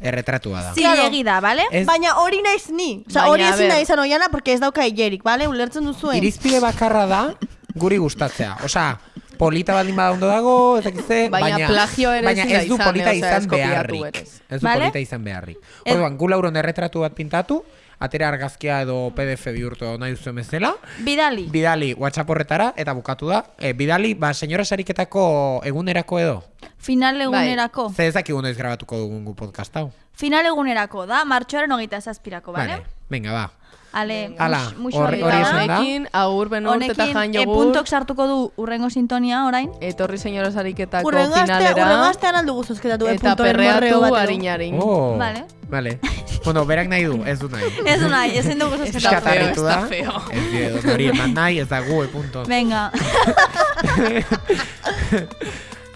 Erretratua da. zilegi da, bale? Ez- Baina hori naiz ni. Osea, Baina, hori a ezin ber. nahi izan oiana, porque ez dauka hilerik, bale? Ulertzen duzuen. Irizpide bakarra da guri gustatzea. Osea, polita baldin bada ondo dago, ez dakize, Baina baina, plagio ere baina ez du izan, polita eh, ez izan beharrik. Ez du polita izan beharrik. Orduan, gu lauron erretratu bat pintatu, atera argazkia edo PDF bihurtu nahi duzu bezala, Bidali. bidali WhatsApp horretara, eta bukatu da. E, bidali, ba, senyora sariketako egunerako edo. Final egunerako. Ze ez dakigu noiz grabatuko dugun gu podcast hau. Final egunerako da, martxoaren hogeita zazpirako, bale? Vale, venga, ba. Ale, mus- musu hor- hori da. esan da. Honekin, agur benurt eta Honekin, jan e, jogur. puntok sartuko du urrengo sintonia orain. Etorri senyora sariketako Urrengo finalera. urrengo astean aldugu zozketatu, eh, Eta perreatu morreo bat edo. harin-harin. Oh, Vale. Vale. bueno, berak nahi du, ez du nahi. Ez du nahi, ezin dugu zozketatu. feo, Eskatarritu da. está feo. Ez die, edo hori eman nahi, ez da gu, e punto. Venga.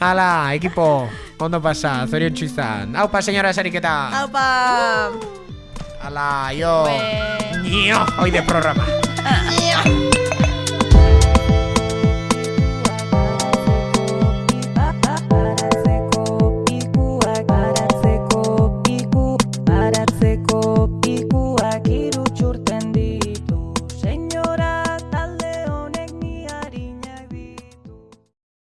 Hala, ekipo, ondo pasa, zorion izan. Aupa, senyora sariketa. Aupa! Hala, jo. Nio, hoy de programa.